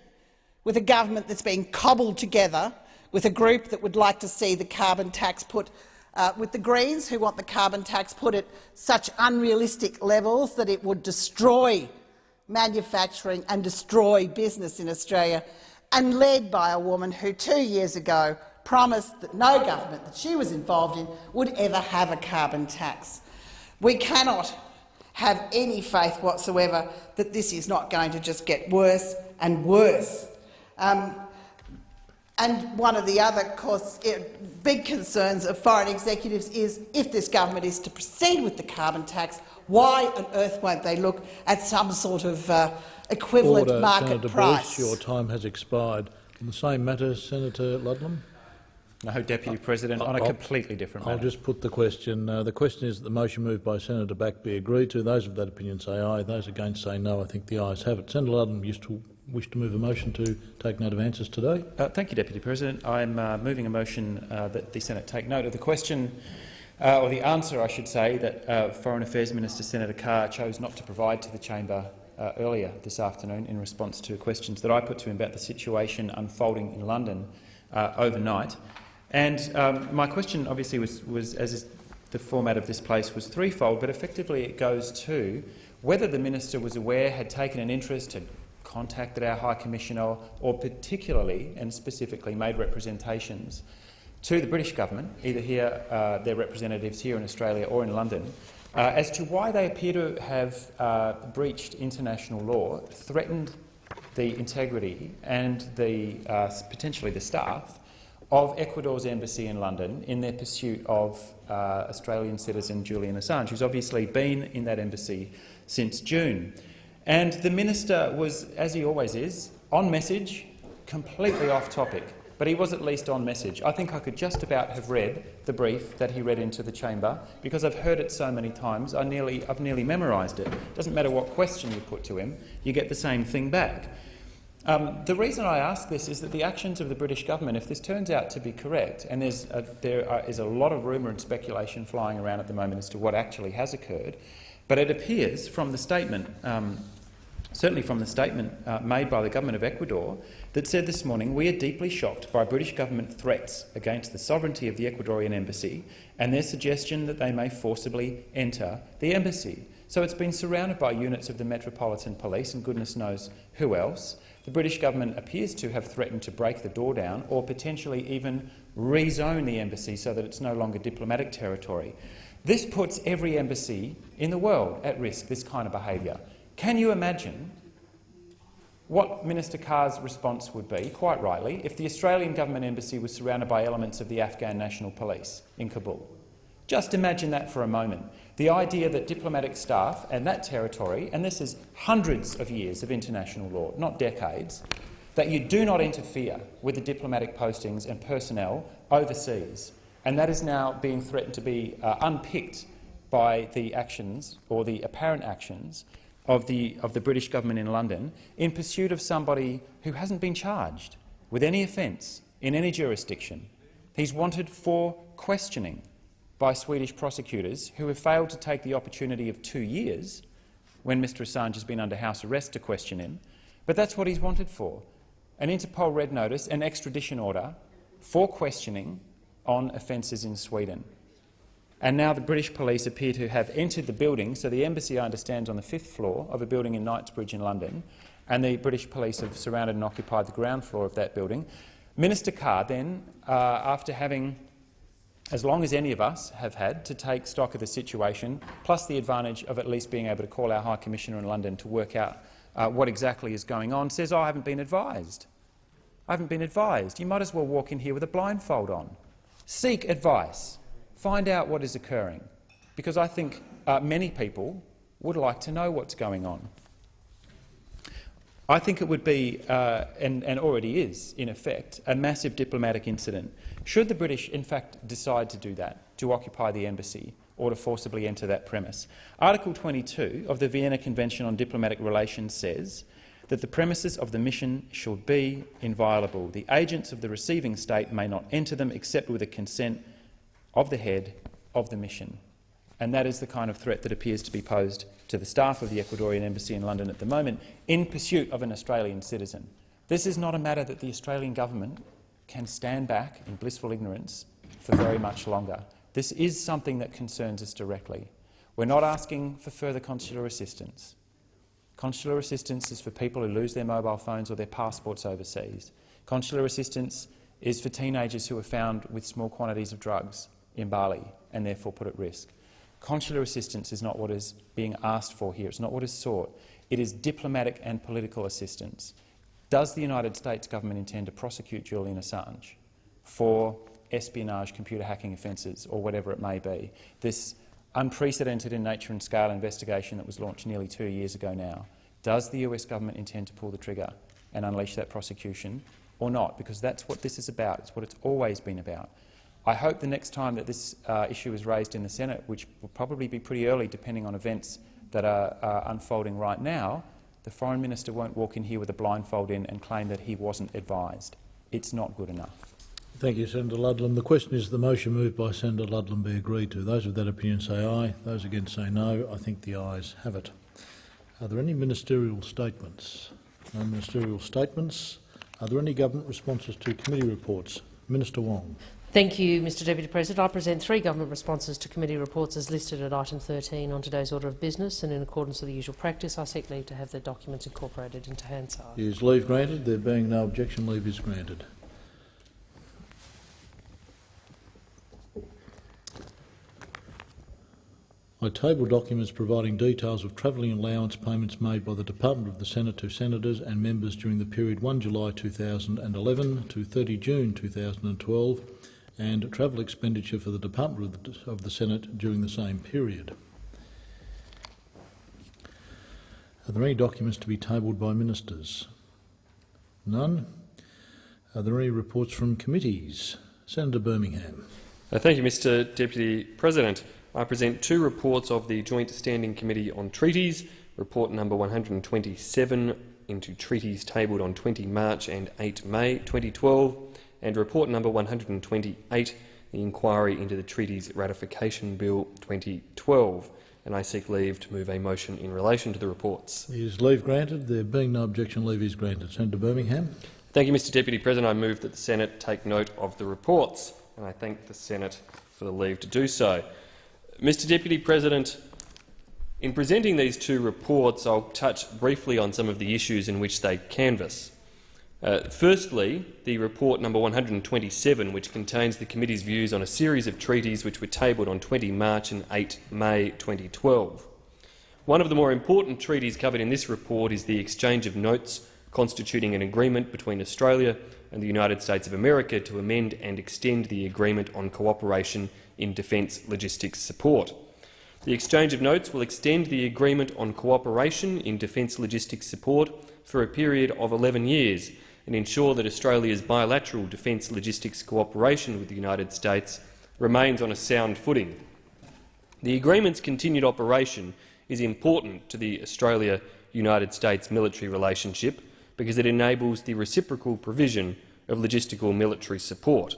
with a government that's being cobbled together with a group that would like to see the carbon tax put uh, with the Greens, who want the carbon tax put at such unrealistic levels that it would destroy manufacturing and destroy business in Australia, and led by a woman who two years ago promised that no government that she was involved in would ever have a carbon tax. We cannot have any faith whatsoever that this is not going to just get worse and worse. Um, and one of the other course, big concerns of foreign executives is if this government is to proceed with the carbon tax, why on earth won't they look at some sort of uh, equivalent Order, market Senator price? Bruce, your time has expired. On the same matter, Senator Ludlam. No, Deputy President, on a I'll- completely different matter. I'll just put the question. Uh, the question is that the motion moved by Senator Back be agreed to. Those of that opinion say aye. Those against say no. I think the ayes have it. Senator Ludlam used to wish to move a motion to take note of answers today. Uh, thank you, Deputy President. I'm uh, moving a motion uh, that the Senate take note of the question, uh, or the answer, I should say, that uh, Foreign Affairs Minister Senator Carr chose not to provide to the chamber uh, earlier this afternoon in response to questions that I put to him about the situation unfolding in London overnight. And um, my question, obviously, was, was as is the format of this place, was threefold, but effectively it goes to whether the minister was aware, had taken an interest, had contacted our High Commissioner or particularly and specifically made representations to the British government, either here, uh, their representatives here in Australia or in London, uh, as to why they appear to have uh, breached international law, threatened the integrity and the, uh, potentially the staff of Ecuador's embassy in London in their pursuit of uh, Australian citizen Julian Assange, who's obviously been in that embassy since June. And the minister was, as he always is, on message, completely off topic, but he was at least on message. I think I could just about have read the brief that he read into the chamber because I've heard it so many times, I nearly, I've nearly memorised it. It doesn't matter what question you put to him, you get the same thing back. Um, the reason I ask this is that the actions of the British government, if this turns out to be correct, and a, there are, is a lot of rumour and speculation flying around at the moment as to what actually has occurred, but it appears from the statement, um, certainly from the statement uh, made by the government of Ecuador, that said this morning, we are deeply shocked by British government threats against the sovereignty of the Ecuadorian embassy and their suggestion that they may forcibly enter the embassy. So it's been surrounded by units of the Metropolitan Police and goodness knows who else. The British government appears to have threatened to break the door down or potentially even rezone the embassy so that it's no longer diplomatic territory. This puts every embassy in the world at risk, this kind of behaviour. Can you imagine what Minister Carr's response would be, quite rightly, if the Australian government embassy was surrounded by elements of the Afghan National Police in Kabul? Just imagine that for a moment. The idea that diplomatic staff and that territory, and this is hundreds of years of international law, not decades, that you do not interfere with the diplomatic postings and personnel overseas. And that is now being threatened to be uh, unpicked by the actions, or the apparent actions, of the, of the British government in London in pursuit of somebody who hasn't been charged with any offence in any jurisdiction. He's wanted for questioning by Swedish prosecutors who have failed to take the opportunity of two years when Mr Assange has been under house arrest to question him. But that's what he's wanted for, an Interpol red notice, an extradition order for questioning on offences in Sweden. And now the British police appear to have entered the building. So the embassy, I understand, is on the fifth floor of a building in Knightsbridge in London, and the British police have surrounded and occupied the ground floor of that building. Minister Carr then, uh, after having, as long as any of us have had, to take stock of the situation, plus the advantage of at least being able to call our High Commissioner in London to work out uh, what exactly is going on, says, oh, I haven't been advised. I haven't been advised. You might as well walk in here with a blindfold on. Seek advice. Find out what is occurring, because I think uh, many people would like to know what's going on. I think it would be, uh, and, and, already is, in effect, a massive diplomatic incident. Should the British, in fact, decide to do that, to occupy the embassy or to forcibly enter that premise? Article 22 of the Vienna Convention on Diplomatic Relations says that the premises of the mission should be inviolable. The agents of the receiving state may not enter them except with the consent of the head of the mission. And that is the kind of threat that appears to be posed to the staff of the Ecuadorian Embassy in London at the moment in pursuit of an Australian citizen. This is not a matter that the Australian government can stand back in blissful ignorance for very much longer. This is something that concerns us directly. We're not asking for further consular assistance. Consular assistance is for people who lose their mobile phones or their passports overseas. Consular assistance is for teenagers who are found with small quantities of drugs in Bali and therefore put at risk. Consular assistance is not what is being asked for here. It's not what is sought. It is diplomatic and political assistance. Does the United States government intend to prosecute Julian Assange for espionage, computer hacking offences or whatever it may be? This unprecedented in nature and scale investigation that was launched nearly two years ago now, does the US government intend to pull the trigger and unleash that prosecution or not, because that's what this is about. It's what it's always been about. I hope the next time that this uh, issue is raised in the Senate, which will probably be pretty early depending on events that are uh, unfolding right now, the Foreign Minister won't walk in here with a blindfold in and claim that he wasn't advised. It's not good enough. Thank you, Senator Ludlam. The question is the motion moved by Senator Ludlam be agreed to. Those of that opinion say aye. Those against say no. I think the ayes have it. Are there any ministerial statements? No ministerial statements. Are there any government responses to committee reports? Minister Wong. Thank you, Mr Deputy President. I present three government responses to committee reports as listed at item 13 on today's order of business, and in accordance with the usual practice, I seek leave to have the documents incorporated into Hansard. Is leave granted? There being no objection, leave is granted. I table documents providing details of travelling allowance payments made by the Department of the Senate to senators and members during the period 1 July 2011 to 30 June 2012 and travel expenditure for the Department of the, Senate during the same period. Are there any documents to be tabled by ministers? None. Are there any reports from committees? Senator Birmingham. Uh, thank you, Mr Deputy President. I present two reports of the Joint Standing Committee on Treaties, report number 127 into treaties tabled on 20 March and 8 May 2012, and report number 128, the inquiry into the Treaties Ratification Bill 2012. And I seek leave to move a motion in relation to the reports. Is leave granted? There being no objection, leave is granted. Senator Birmingham. Thank you, Mr Deputy President. I move that the Senate take note of the reports, and I thank the Senate for the leave to do so. Mr Deputy President, in presenting these two reports, I'll touch briefly on some of the issues in which they canvass. Uh, firstly, the report number 127, which contains the committee's views on a series of treaties which were tabled on 20 March and 8 May 2012. One of the more important treaties covered in this report is the exchange of notes constituting an agreement between Australia and the United States of America to amend and extend the Agreement on Cooperation in Defence Logistics Support. The exchange of notes will extend the Agreement on Cooperation in Defence Logistics Support for a period of 11 years and ensure that Australia's bilateral defence logistics cooperation with the United States remains on a sound footing. The agreement's continued operation is important to the Australia-United States military relationship because it enables the reciprocal provision of logistical military support.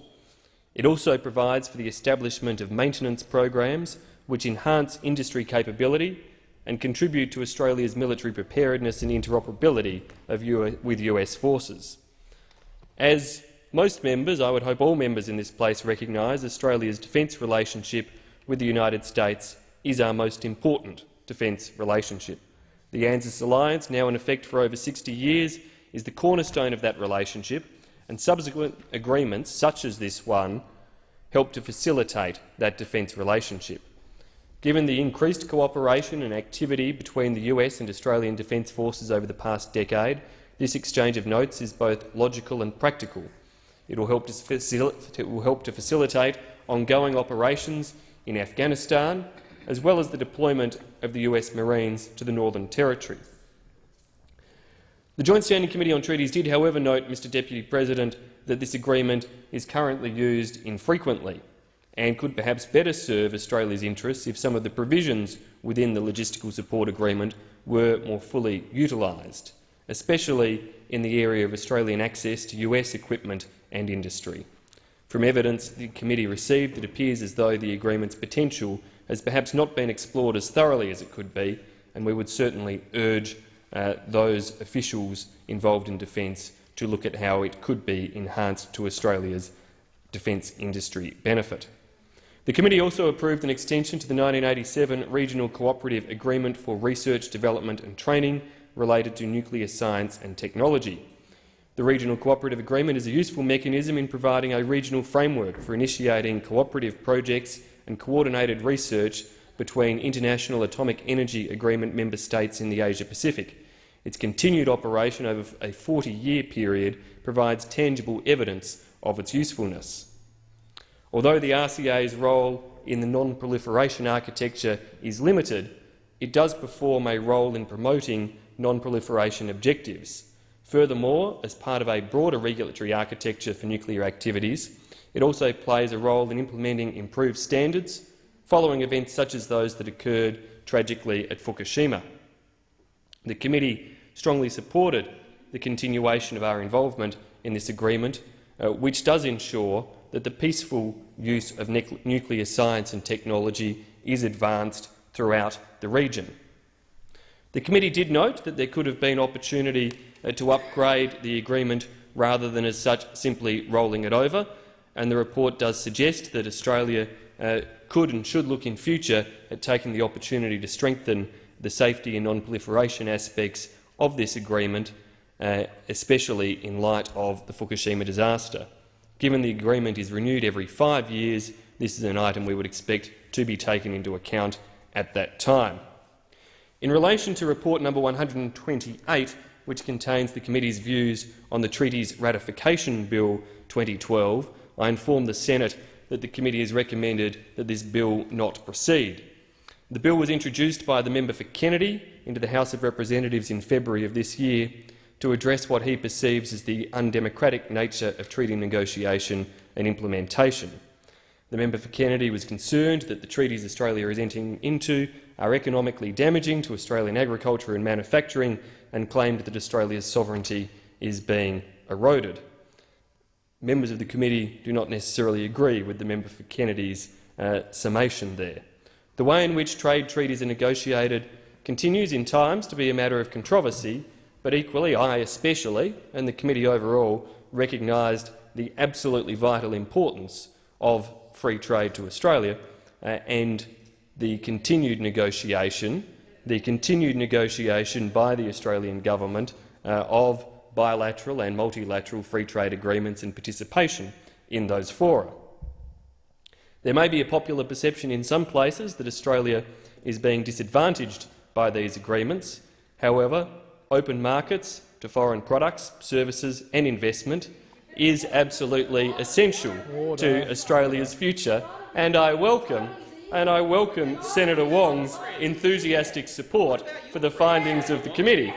It also provides for the establishment of maintenance programs which enhance industry capability and contribute to Australia's military preparedness and interoperability with US forces. As most members, I would hope all members in this place recognise, Australia's defence relationship with the United States is our most important defence relationship. The ANZUS alliance, now in effect for over 60 years, is the cornerstone of that relationship and subsequent agreements, such as this one, help to facilitate that defence relationship. Given the increased cooperation and activity between the US and Australian Defence Forces over the past decade, this exchange of notes is both logical and practical. It will help to, it will help to facilitate ongoing operations in Afghanistan, as well as the deployment of the US Marines to the Northern Territory. The Joint Standing Committee on Treaties did, however, note, Mr Deputy President, that this agreement is currently used infrequently and could perhaps better serve Australia's interests if some of the provisions within the logistical support agreement were more fully utilised, especially in the area of Australian access to US equipment and industry. From evidence the committee received, it appears as though the agreement's potential has perhaps not been explored as thoroughly as it could be, and we would certainly urge uh, those officials involved in defence to look at how it could be enhanced to Australia's defence industry benefit. The committee also approved an extension to the 1987 Regional Cooperative Agreement for Research, Development and Training related to nuclear science and technology. The Regional Cooperative Agreement is a useful mechanism in providing a regional framework for initiating cooperative projects and coordinated research between International Atomic Energy Agreement member states in the Asia-Pacific. Its continued operation over a 40-year period provides tangible evidence of its usefulness. Although the RCA's role in the non-proliferation architecture is limited, it does perform a role in promoting non-proliferation objectives. Furthermore, as part of a broader regulatory architecture for nuclear activities, it also plays a role in implementing improved standards following events such as those that occurred tragically at Fukushima. The committee strongly supported the continuation of our involvement in this agreement, uh, which does ensure that the peaceful use of nuclear science and technology is advanced throughout the region. The committee did note that there could have been opportunity uh, to upgrade the agreement rather than as such simply rolling it over, and the report does suggest that Australia uh, could and should look in future at taking the opportunity to strengthen the safety and non-proliferation aspects of this agreement, uh, especially in light of the Fukushima disaster. Given the agreement is renewed every five years, this is an item we would expect to be taken into account at that time. In relation to report number 128, which contains the committee's views on the treaty's ratification bill 2012, I inform the Senate that the committee has recommended that this bill not proceed. The bill was introduced by the member for Kennedy into the House of Representatives in February of this year to address what he perceives as the undemocratic nature of treaty negotiation and implementation. The member for Kennedy was concerned that the treaties Australia is entering into are economically damaging to Australian agriculture and manufacturing and claimed that Australia's sovereignty is being eroded. Members of the committee do not necessarily agree with the member for Kennedy's uh, summation there. The way in which trade treaties are negotiated continues in times to be a matter of controversy but equally, I especially, and the committee overall, recognised the absolutely vital importance of free trade to Australia uh, and the continued negotiation, the continued negotiation by the Australian government uh, of bilateral and multilateral free trade agreements and participation in those fora. There may be a popular perception in some places that Australia is being disadvantaged by these agreements. However, open markets to foreign products, services and investment is absolutely essential to Australia's future, and I welcome and I welcome Senator Wong's enthusiastic support for the findings of the committee.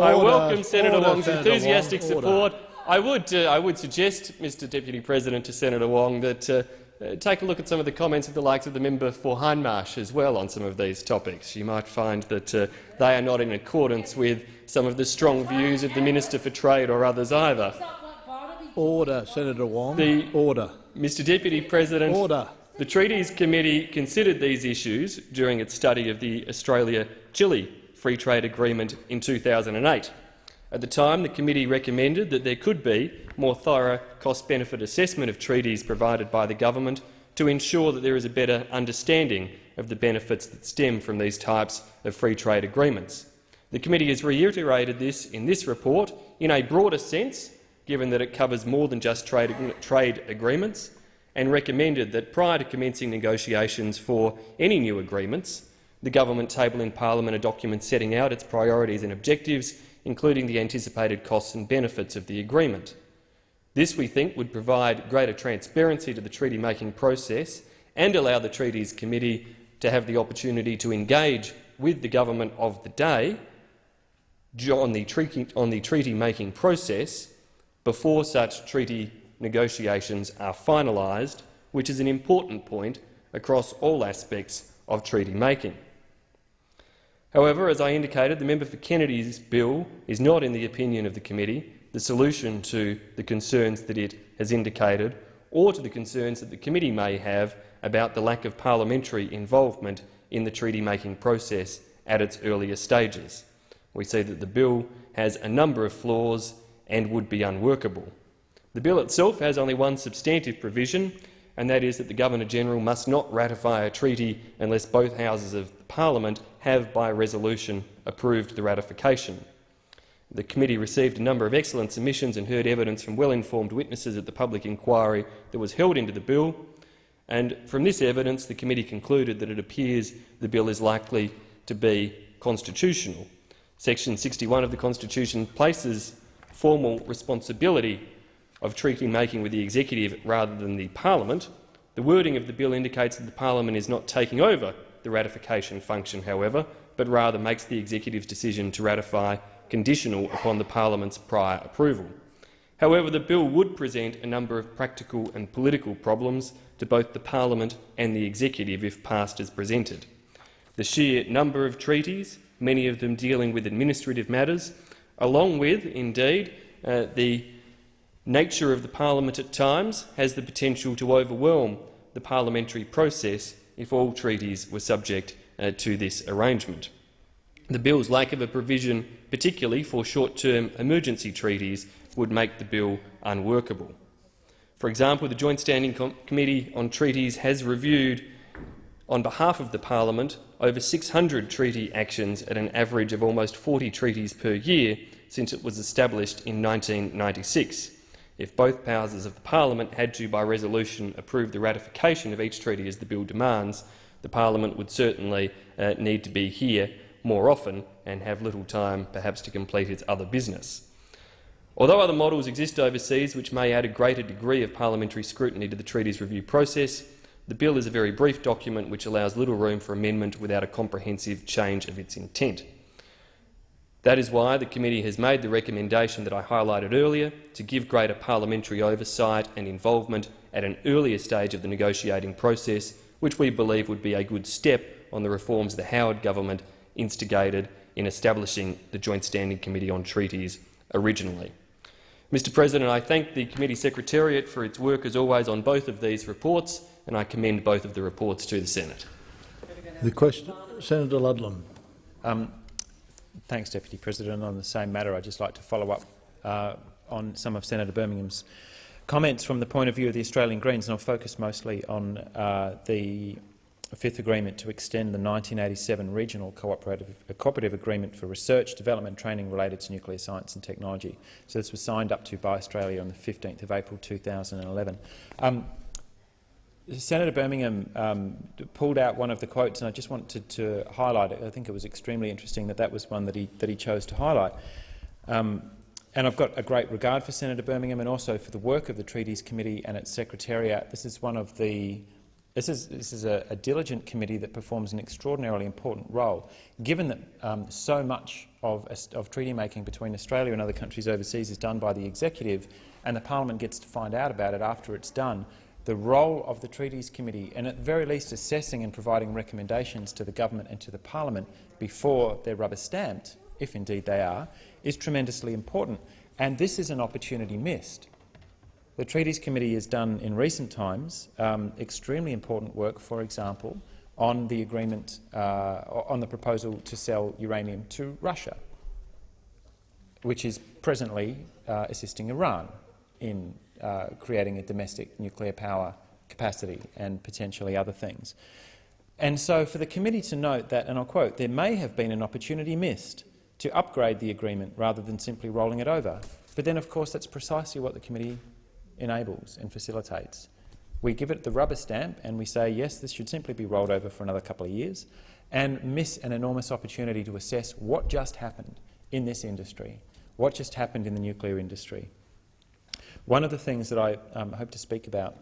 I welcome Senator Wong's enthusiastic support. I would, uh, I would suggest, Mr Deputy President, to Senator Wong that uh, uh, take a look at some of the comments of the likes of the member for Hindmarsh as well on some of these topics. You might find that uh, they are not in accordance with some of the strong views of the Minister for Trade or others either. Order, Senator Wong. The, Order. Mr Deputy President, Order. the Treaties Committee considered these issues during its study of the Australia-Chile Free Trade Agreement in 2008. At the time, the committee recommended that there could be more thorough cost-benefit assessment of treaties provided by the government to ensure that there is a better understanding of the benefits that stem from these types of free trade agreements. The committee has reiterated this in this report in a broader sense, given that it covers more than just trade, trade agreements, and recommended that prior to commencing negotiations for any new agreements, the government table in parliament a document setting out its priorities and objectives, including the anticipated costs and benefits of the agreement. This, we think, would provide greater transparency to the treaty-making process and allow the Treaties Committee to have the opportunity to engage with the government of the day on the treaty-making process before such treaty negotiations are finalised, which is an important point across all aspects of treaty making. However, as I indicated, the member for Kennedy's bill is not in the opinion of the committee the solution to the concerns that it has indicated or to the concerns that the committee may have about the lack of parliamentary involvement in the treaty-making process at its earlier stages. We see that the bill has a number of flaws and would be unworkable. The bill itself has only one substantive provision, and that is that the Governor-General must not ratify a treaty unless both houses of Parliament have, by resolution, approved the ratification. The committee received a number of excellent submissions and heard evidence from well-informed witnesses at the public inquiry that was held into the bill, and from this evidence the committee concluded that it appears the bill is likely to be constitutional. Section 61 of the Constitution places formal responsibility of treaty-making with the executive rather than the parliament. The wording of the bill indicates that the parliament is not taking over the ratification function, however, but rather makes the executive's decision to ratify conditional upon the parliament's prior approval. However, the bill would present a number of practical and political problems to both the parliament and the executive if passed as presented. The sheer number of treaties, many of them dealing with administrative matters, along with, indeed, uh, the nature of the parliament at times has the potential to overwhelm the parliamentary process if all treaties were subject uh, to this arrangement. The bill's lack of a provision, particularly for short-term emergency treaties, would make the bill unworkable. For example, the Joint Standing Com Committee on Treaties has reviewed, on behalf of the parliament, over 600 treaty actions at an average of almost 40 treaties per year since it was established in 1996. If both houses of the parliament had to, by resolution, approve the ratification of each treaty as the bill demands, the parliament would certainly uh, need to be here more often and have little time, perhaps, to complete its other business. Although other models exist overseas which may add a greater degree of parliamentary scrutiny to the treaty's review process, the bill is a very brief document which allows little room for amendment without a comprehensive change of its intent. That is why the committee has made the recommendation that I highlighted earlier to give greater parliamentary oversight and involvement at an earlier stage of the negotiating process, which we believe would be a good step on the reforms the Howard government instigated in establishing the Joint Standing Committee on Treaties originally. Mr President, I thank the committee secretariat for its work as always on both of these reports, and I commend both of the reports to the Senate. The question, Senator Ludlam. Um, thanks, Deputy President. On the same matter, I'd just like to follow up uh, on some of Senator Birmingham's comments from the point of view of the Australian Greens, and I'll focus mostly on uh, the fifth agreement to extend the 1987 Regional Cooperative, Cooperative Agreement for Research, Development Training related to nuclear science and technology. So this was signed up to by Australia on the 15th of April 2011. Um, Senator Birmingham um, pulled out one of the quotes, and I just wanted to highlight it. I think it was extremely interesting that that was one that he, that he chose to highlight. Um, and I've got a great regard for Senator Birmingham and also for the work of the Treaties Committee and its Secretariat. This is one of the this is, this is a, a, diligent committee that performs an extraordinarily important role, given that um, so much of, of treaty making between Australia and other countries overseas is done by the executive, and the parliament gets to find out about it after it's done. The role of the Treaties Committee, and at the very least assessing and providing recommendations to the government and to the parliament before they're rubber stamped, if indeed they are, is tremendously important. And this is an opportunity missed. The Treaties Committee has done in recent times um, extremely important work, for example, on the agreement, uh, on the proposal to sell uranium to Russia, which is presently uh, assisting Iran in uh, creating a domestic nuclear power capacity and potentially other things. And so for the committee to note that, and I'll quote, there may have been an opportunity missed to upgrade the agreement rather than simply rolling it over. But then, of course, that's precisely what the committee enables and facilitates. We give it the rubber stamp and we say, yes, this should simply be rolled over for another couple of years and miss an enormous opportunity to assess what just happened in this industry, what just happened in the nuclear industry. One of the things that I um, hope to speak about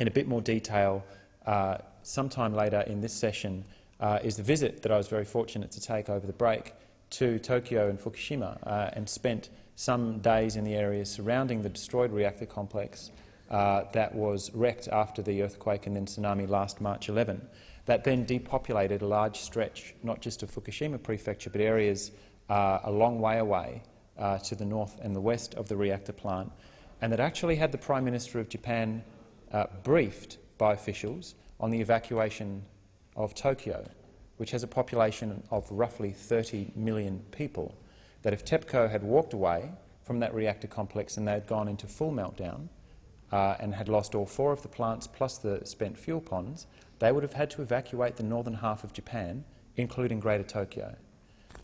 in a bit more detail uh, sometime later in this session uh, is the visit that I was very fortunate to take over the break to Tokyo and Fukushima uh, and spent some days in the areas surrounding the destroyed reactor complex uh, that was wrecked after the earthquake and then tsunami last March 11. That then depopulated a large stretch, not just of Fukushima prefecture, but areas uh, a long way away uh, to the north and the west of the reactor plant, and that actually had the Prime Minister of Japan uh, briefed by officials on the evacuation of Tokyo, which has a population of roughly 30 million people that if TEPCO had walked away from that reactor complex and they had gone into full meltdown uh, and had lost all four of the plants plus the spent fuel ponds, they would have had to evacuate the northern half of Japan, including Greater Tokyo,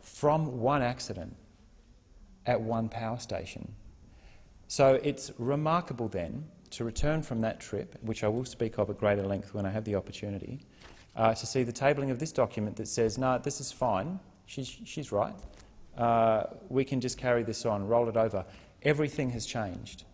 from one accident at one power station. So it's remarkable then to return from that trip, which I will speak of at greater length when I have the opportunity, uh, to see the tabling of this document that says, no, this is fine, she's, she's right, uh, we can just carry this on, roll it over. Everything has changed,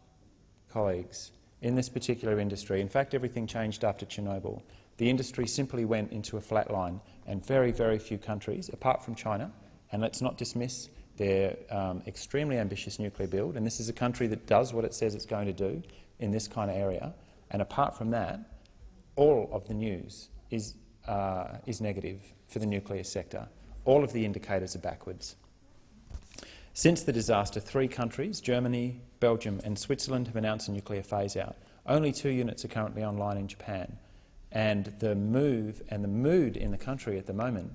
colleagues, in this particular industry. In fact, everything changed after Chernobyl. The industry simply went into a flat line, and very, very few countries, apart from China, and let's not dismiss their um, extremely ambitious nuclear build, and this is a country that does what it says it's going to do in this kind of area, and apart from that, all of the news is, uh, is negative for the nuclear sector. All of the indicators are backwards. Since the disaster, three countries, Germany, Belgium and Switzerland, have announced a nuclear phase-out. Only two units are currently online in Japan. And the move and the mood in the country at the moment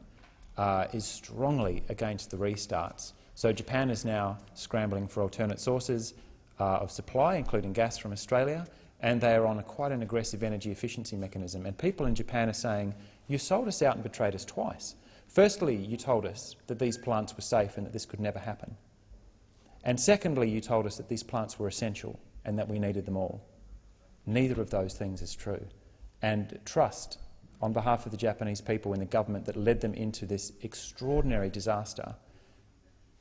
uh, is strongly against the restarts. So Japan is now scrambling for alternate sources uh, of supply, including gas from Australia, and they are on a, quite an aggressive energy efficiency mechanism. And people in Japan are saying, you sold us out and betrayed us twice. Firstly, you told us that these plants were safe and that this could never happen. And secondly, you told us that these plants were essential and that we needed them all. Neither of those things is true. And trust on behalf of the Japanese people and the government that led them into this extraordinary disaster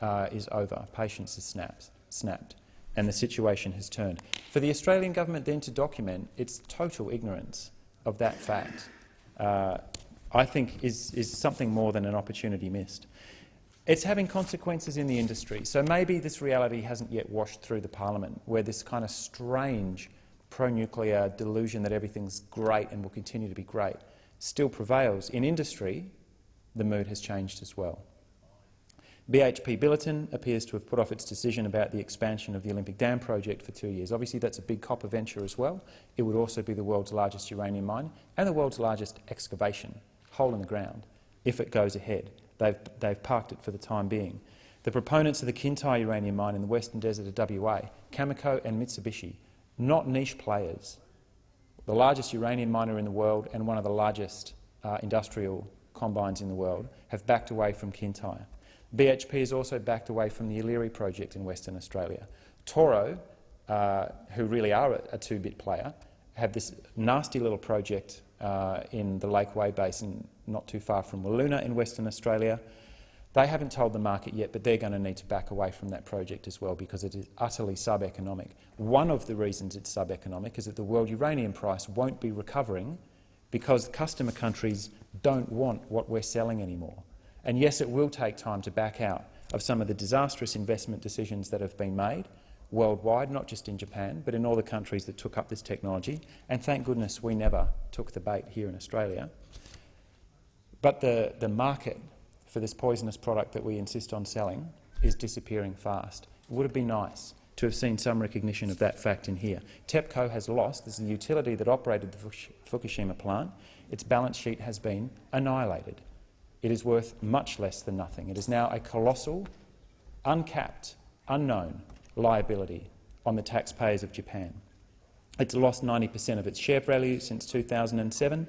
uh, is over. Patience has snapped, snapped, and the situation has turned. For the Australian government then to document its total ignorance of that fact, uh, I think is, is something more than an opportunity missed. It's having consequences in the industry. So maybe this reality hasn't yet washed through the parliament, where this kind of strange pro-nuclear delusion that everything's great and will continue to be great still prevails. In industry, the mood has changed as well. BHP Billiton appears to have put off its decision about the expansion of the Olympic Dam project for two years. Obviously, that's a big copper venture as well. It would also be the world's largest uranium mine and the world's largest excavation, hole in the ground, if it goes ahead. They've, they've parked it for the time being. The proponents of the Kintyre uranium mine in the western desert of WA, Cameco and Mitsubishi, not niche players, the largest uranium miner in the world and one of the largest uh, industrial combines in the world, have backed away from Kintyre. BHP has also backed away from the Yeelirrie project in Western Australia. Toro, uh, who really are a, a two-bit player, have this nasty little project uh, in the Lake Way Basin not too far from Wiluna in Western Australia. They haven't told the market yet, but they're going to need to back away from that project as well because it is utterly sub-economic. One of the reasons it's sub-economic is that the world uranium price won't be recovering because customer countries don't want what we're selling anymore. And yes, it will take time to back out of some of the disastrous investment decisions that have been made worldwide, not just in Japan, but in all the countries that took up this technology. And thank goodness we never took the bait here in Australia. But the, the market for this poisonous product that we insist on selling is disappearing fast. It would have been nice to have seen some recognition of that fact in here. TEPCO has lost, this is the utility that operated the Fukushima plant, its balance sheet has been annihilated. It is worth much less than nothing. It is now a colossal, uncapped, unknown liability on the taxpayers of Japan. It's lost 90 per cent of its share value since 2007,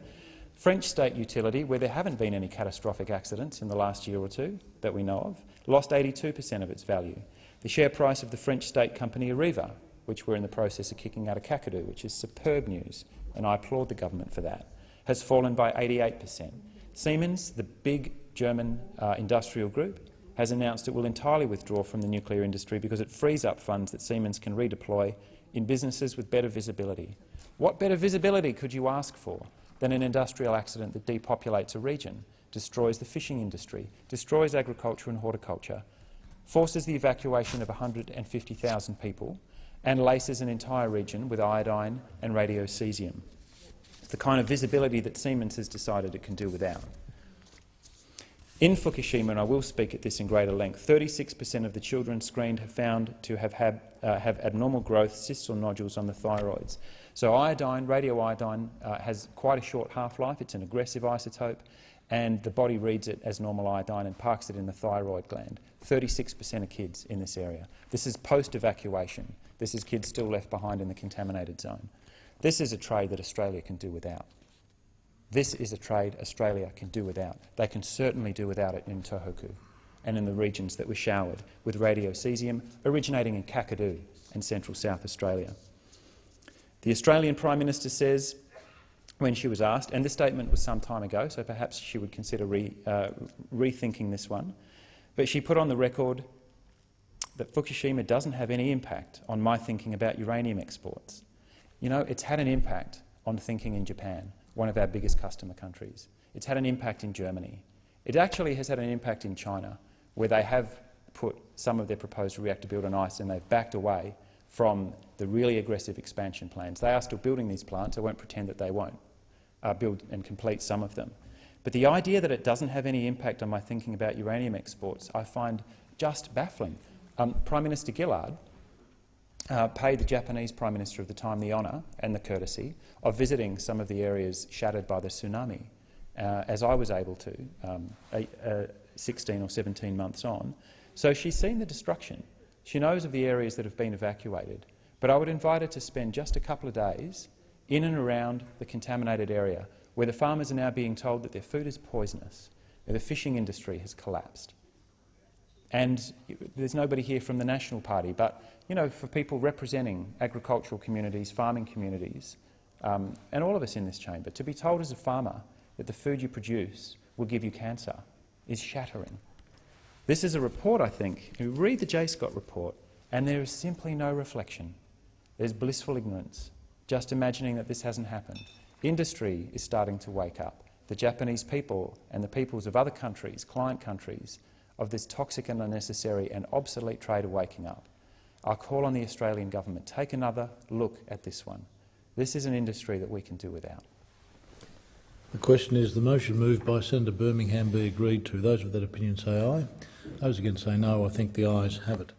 French state utility, where there haven't been any catastrophic accidents in the last year or two that we know of, lost 82 per cent of its value. The share price of the French state company Areva, which we're in the process of kicking out of Kakadu, which is superb news, and I applaud the government for that, has fallen by 88 per cent. Siemens, the big German uh, industrial group, has announced it will entirely withdraw from the nuclear industry because it frees up funds that Siemens can redeploy in businesses with better visibility. What better visibility could you ask for than an industrial accident that depopulates a region, destroys the fishing industry, destroys agriculture and horticulture, forces the evacuation of 150,000 people and laces an entire region with iodine and radiocesium. The kind of visibility that Siemens has decided it can do without. In Fukushima, and I will speak at this in greater length, 36 per cent of the children screened have found to have, had, uh, have abnormal growth, cysts or nodules on the thyroids. So iodine, radioiodine, uh, has quite a short half-life. It's an aggressive isotope, and the body reads it as normal iodine and parks it in the thyroid gland. 36 per cent of kids in this area. This is post-evacuation. This is kids still left behind in the contaminated zone. This is a trade that Australia can do without. This is a trade Australia can do without. They can certainly do without it in Tohoku and in the regions that were showered with radiocesium originating in Kakadu and central South Australia. The Australian Prime Minister says, when she was asked, and this statement was some time ago, so perhaps she would consider re, uh, rethinking this one, but she put on the record that Fukushima doesn't have any impact on my thinking about uranium exports. You know, it's had an impact on thinking in Japan. one of our biggest customer countries. It's had an impact in Germany. It actually has had an impact in China, where they have put some of their proposed reactor build on ice and they've backed away from the really aggressive expansion plans. They are still building these plants. I won't pretend that they won't uh, build and complete some of them. But the idea that it doesn't have any impact on my thinking about uranium exports I find just baffling. Um, Prime Minister Gillard uh, paid the Japanese Prime Minister of the time the honour and the courtesy of visiting some of the areas shattered by the tsunami, uh, as I was able to um, a 16 or 17 months on. So she's seen the destruction. She knows of the areas that have been evacuated. But I would invite her to spend just a couple of days in and around the contaminated area where the farmers are now being told that their food is poisonous, where the fishing industry has collapsed. And there's nobody here from the National Party, but you know, for people representing agricultural communities, farming communities, um, and all of us in this chamber, to be told as a farmer that the food you produce will give you cancer is shattering. This is a report, I think. You read the JSCOT report, and there is simply no reflection. There's blissful ignorance, just imagining that this hasn't happened. Industry is starting to wake up. The Japanese people and the peoples of other countries, client countries, of this toxic and unnecessary and obsolete trade are waking up. I call on the Australian government, take another look at this one. This is an industry that we can do without. The question is the motion moved by Senator Birmingham be agreed to. Those with that opinion say aye. Those against say no. I think the ayes have it.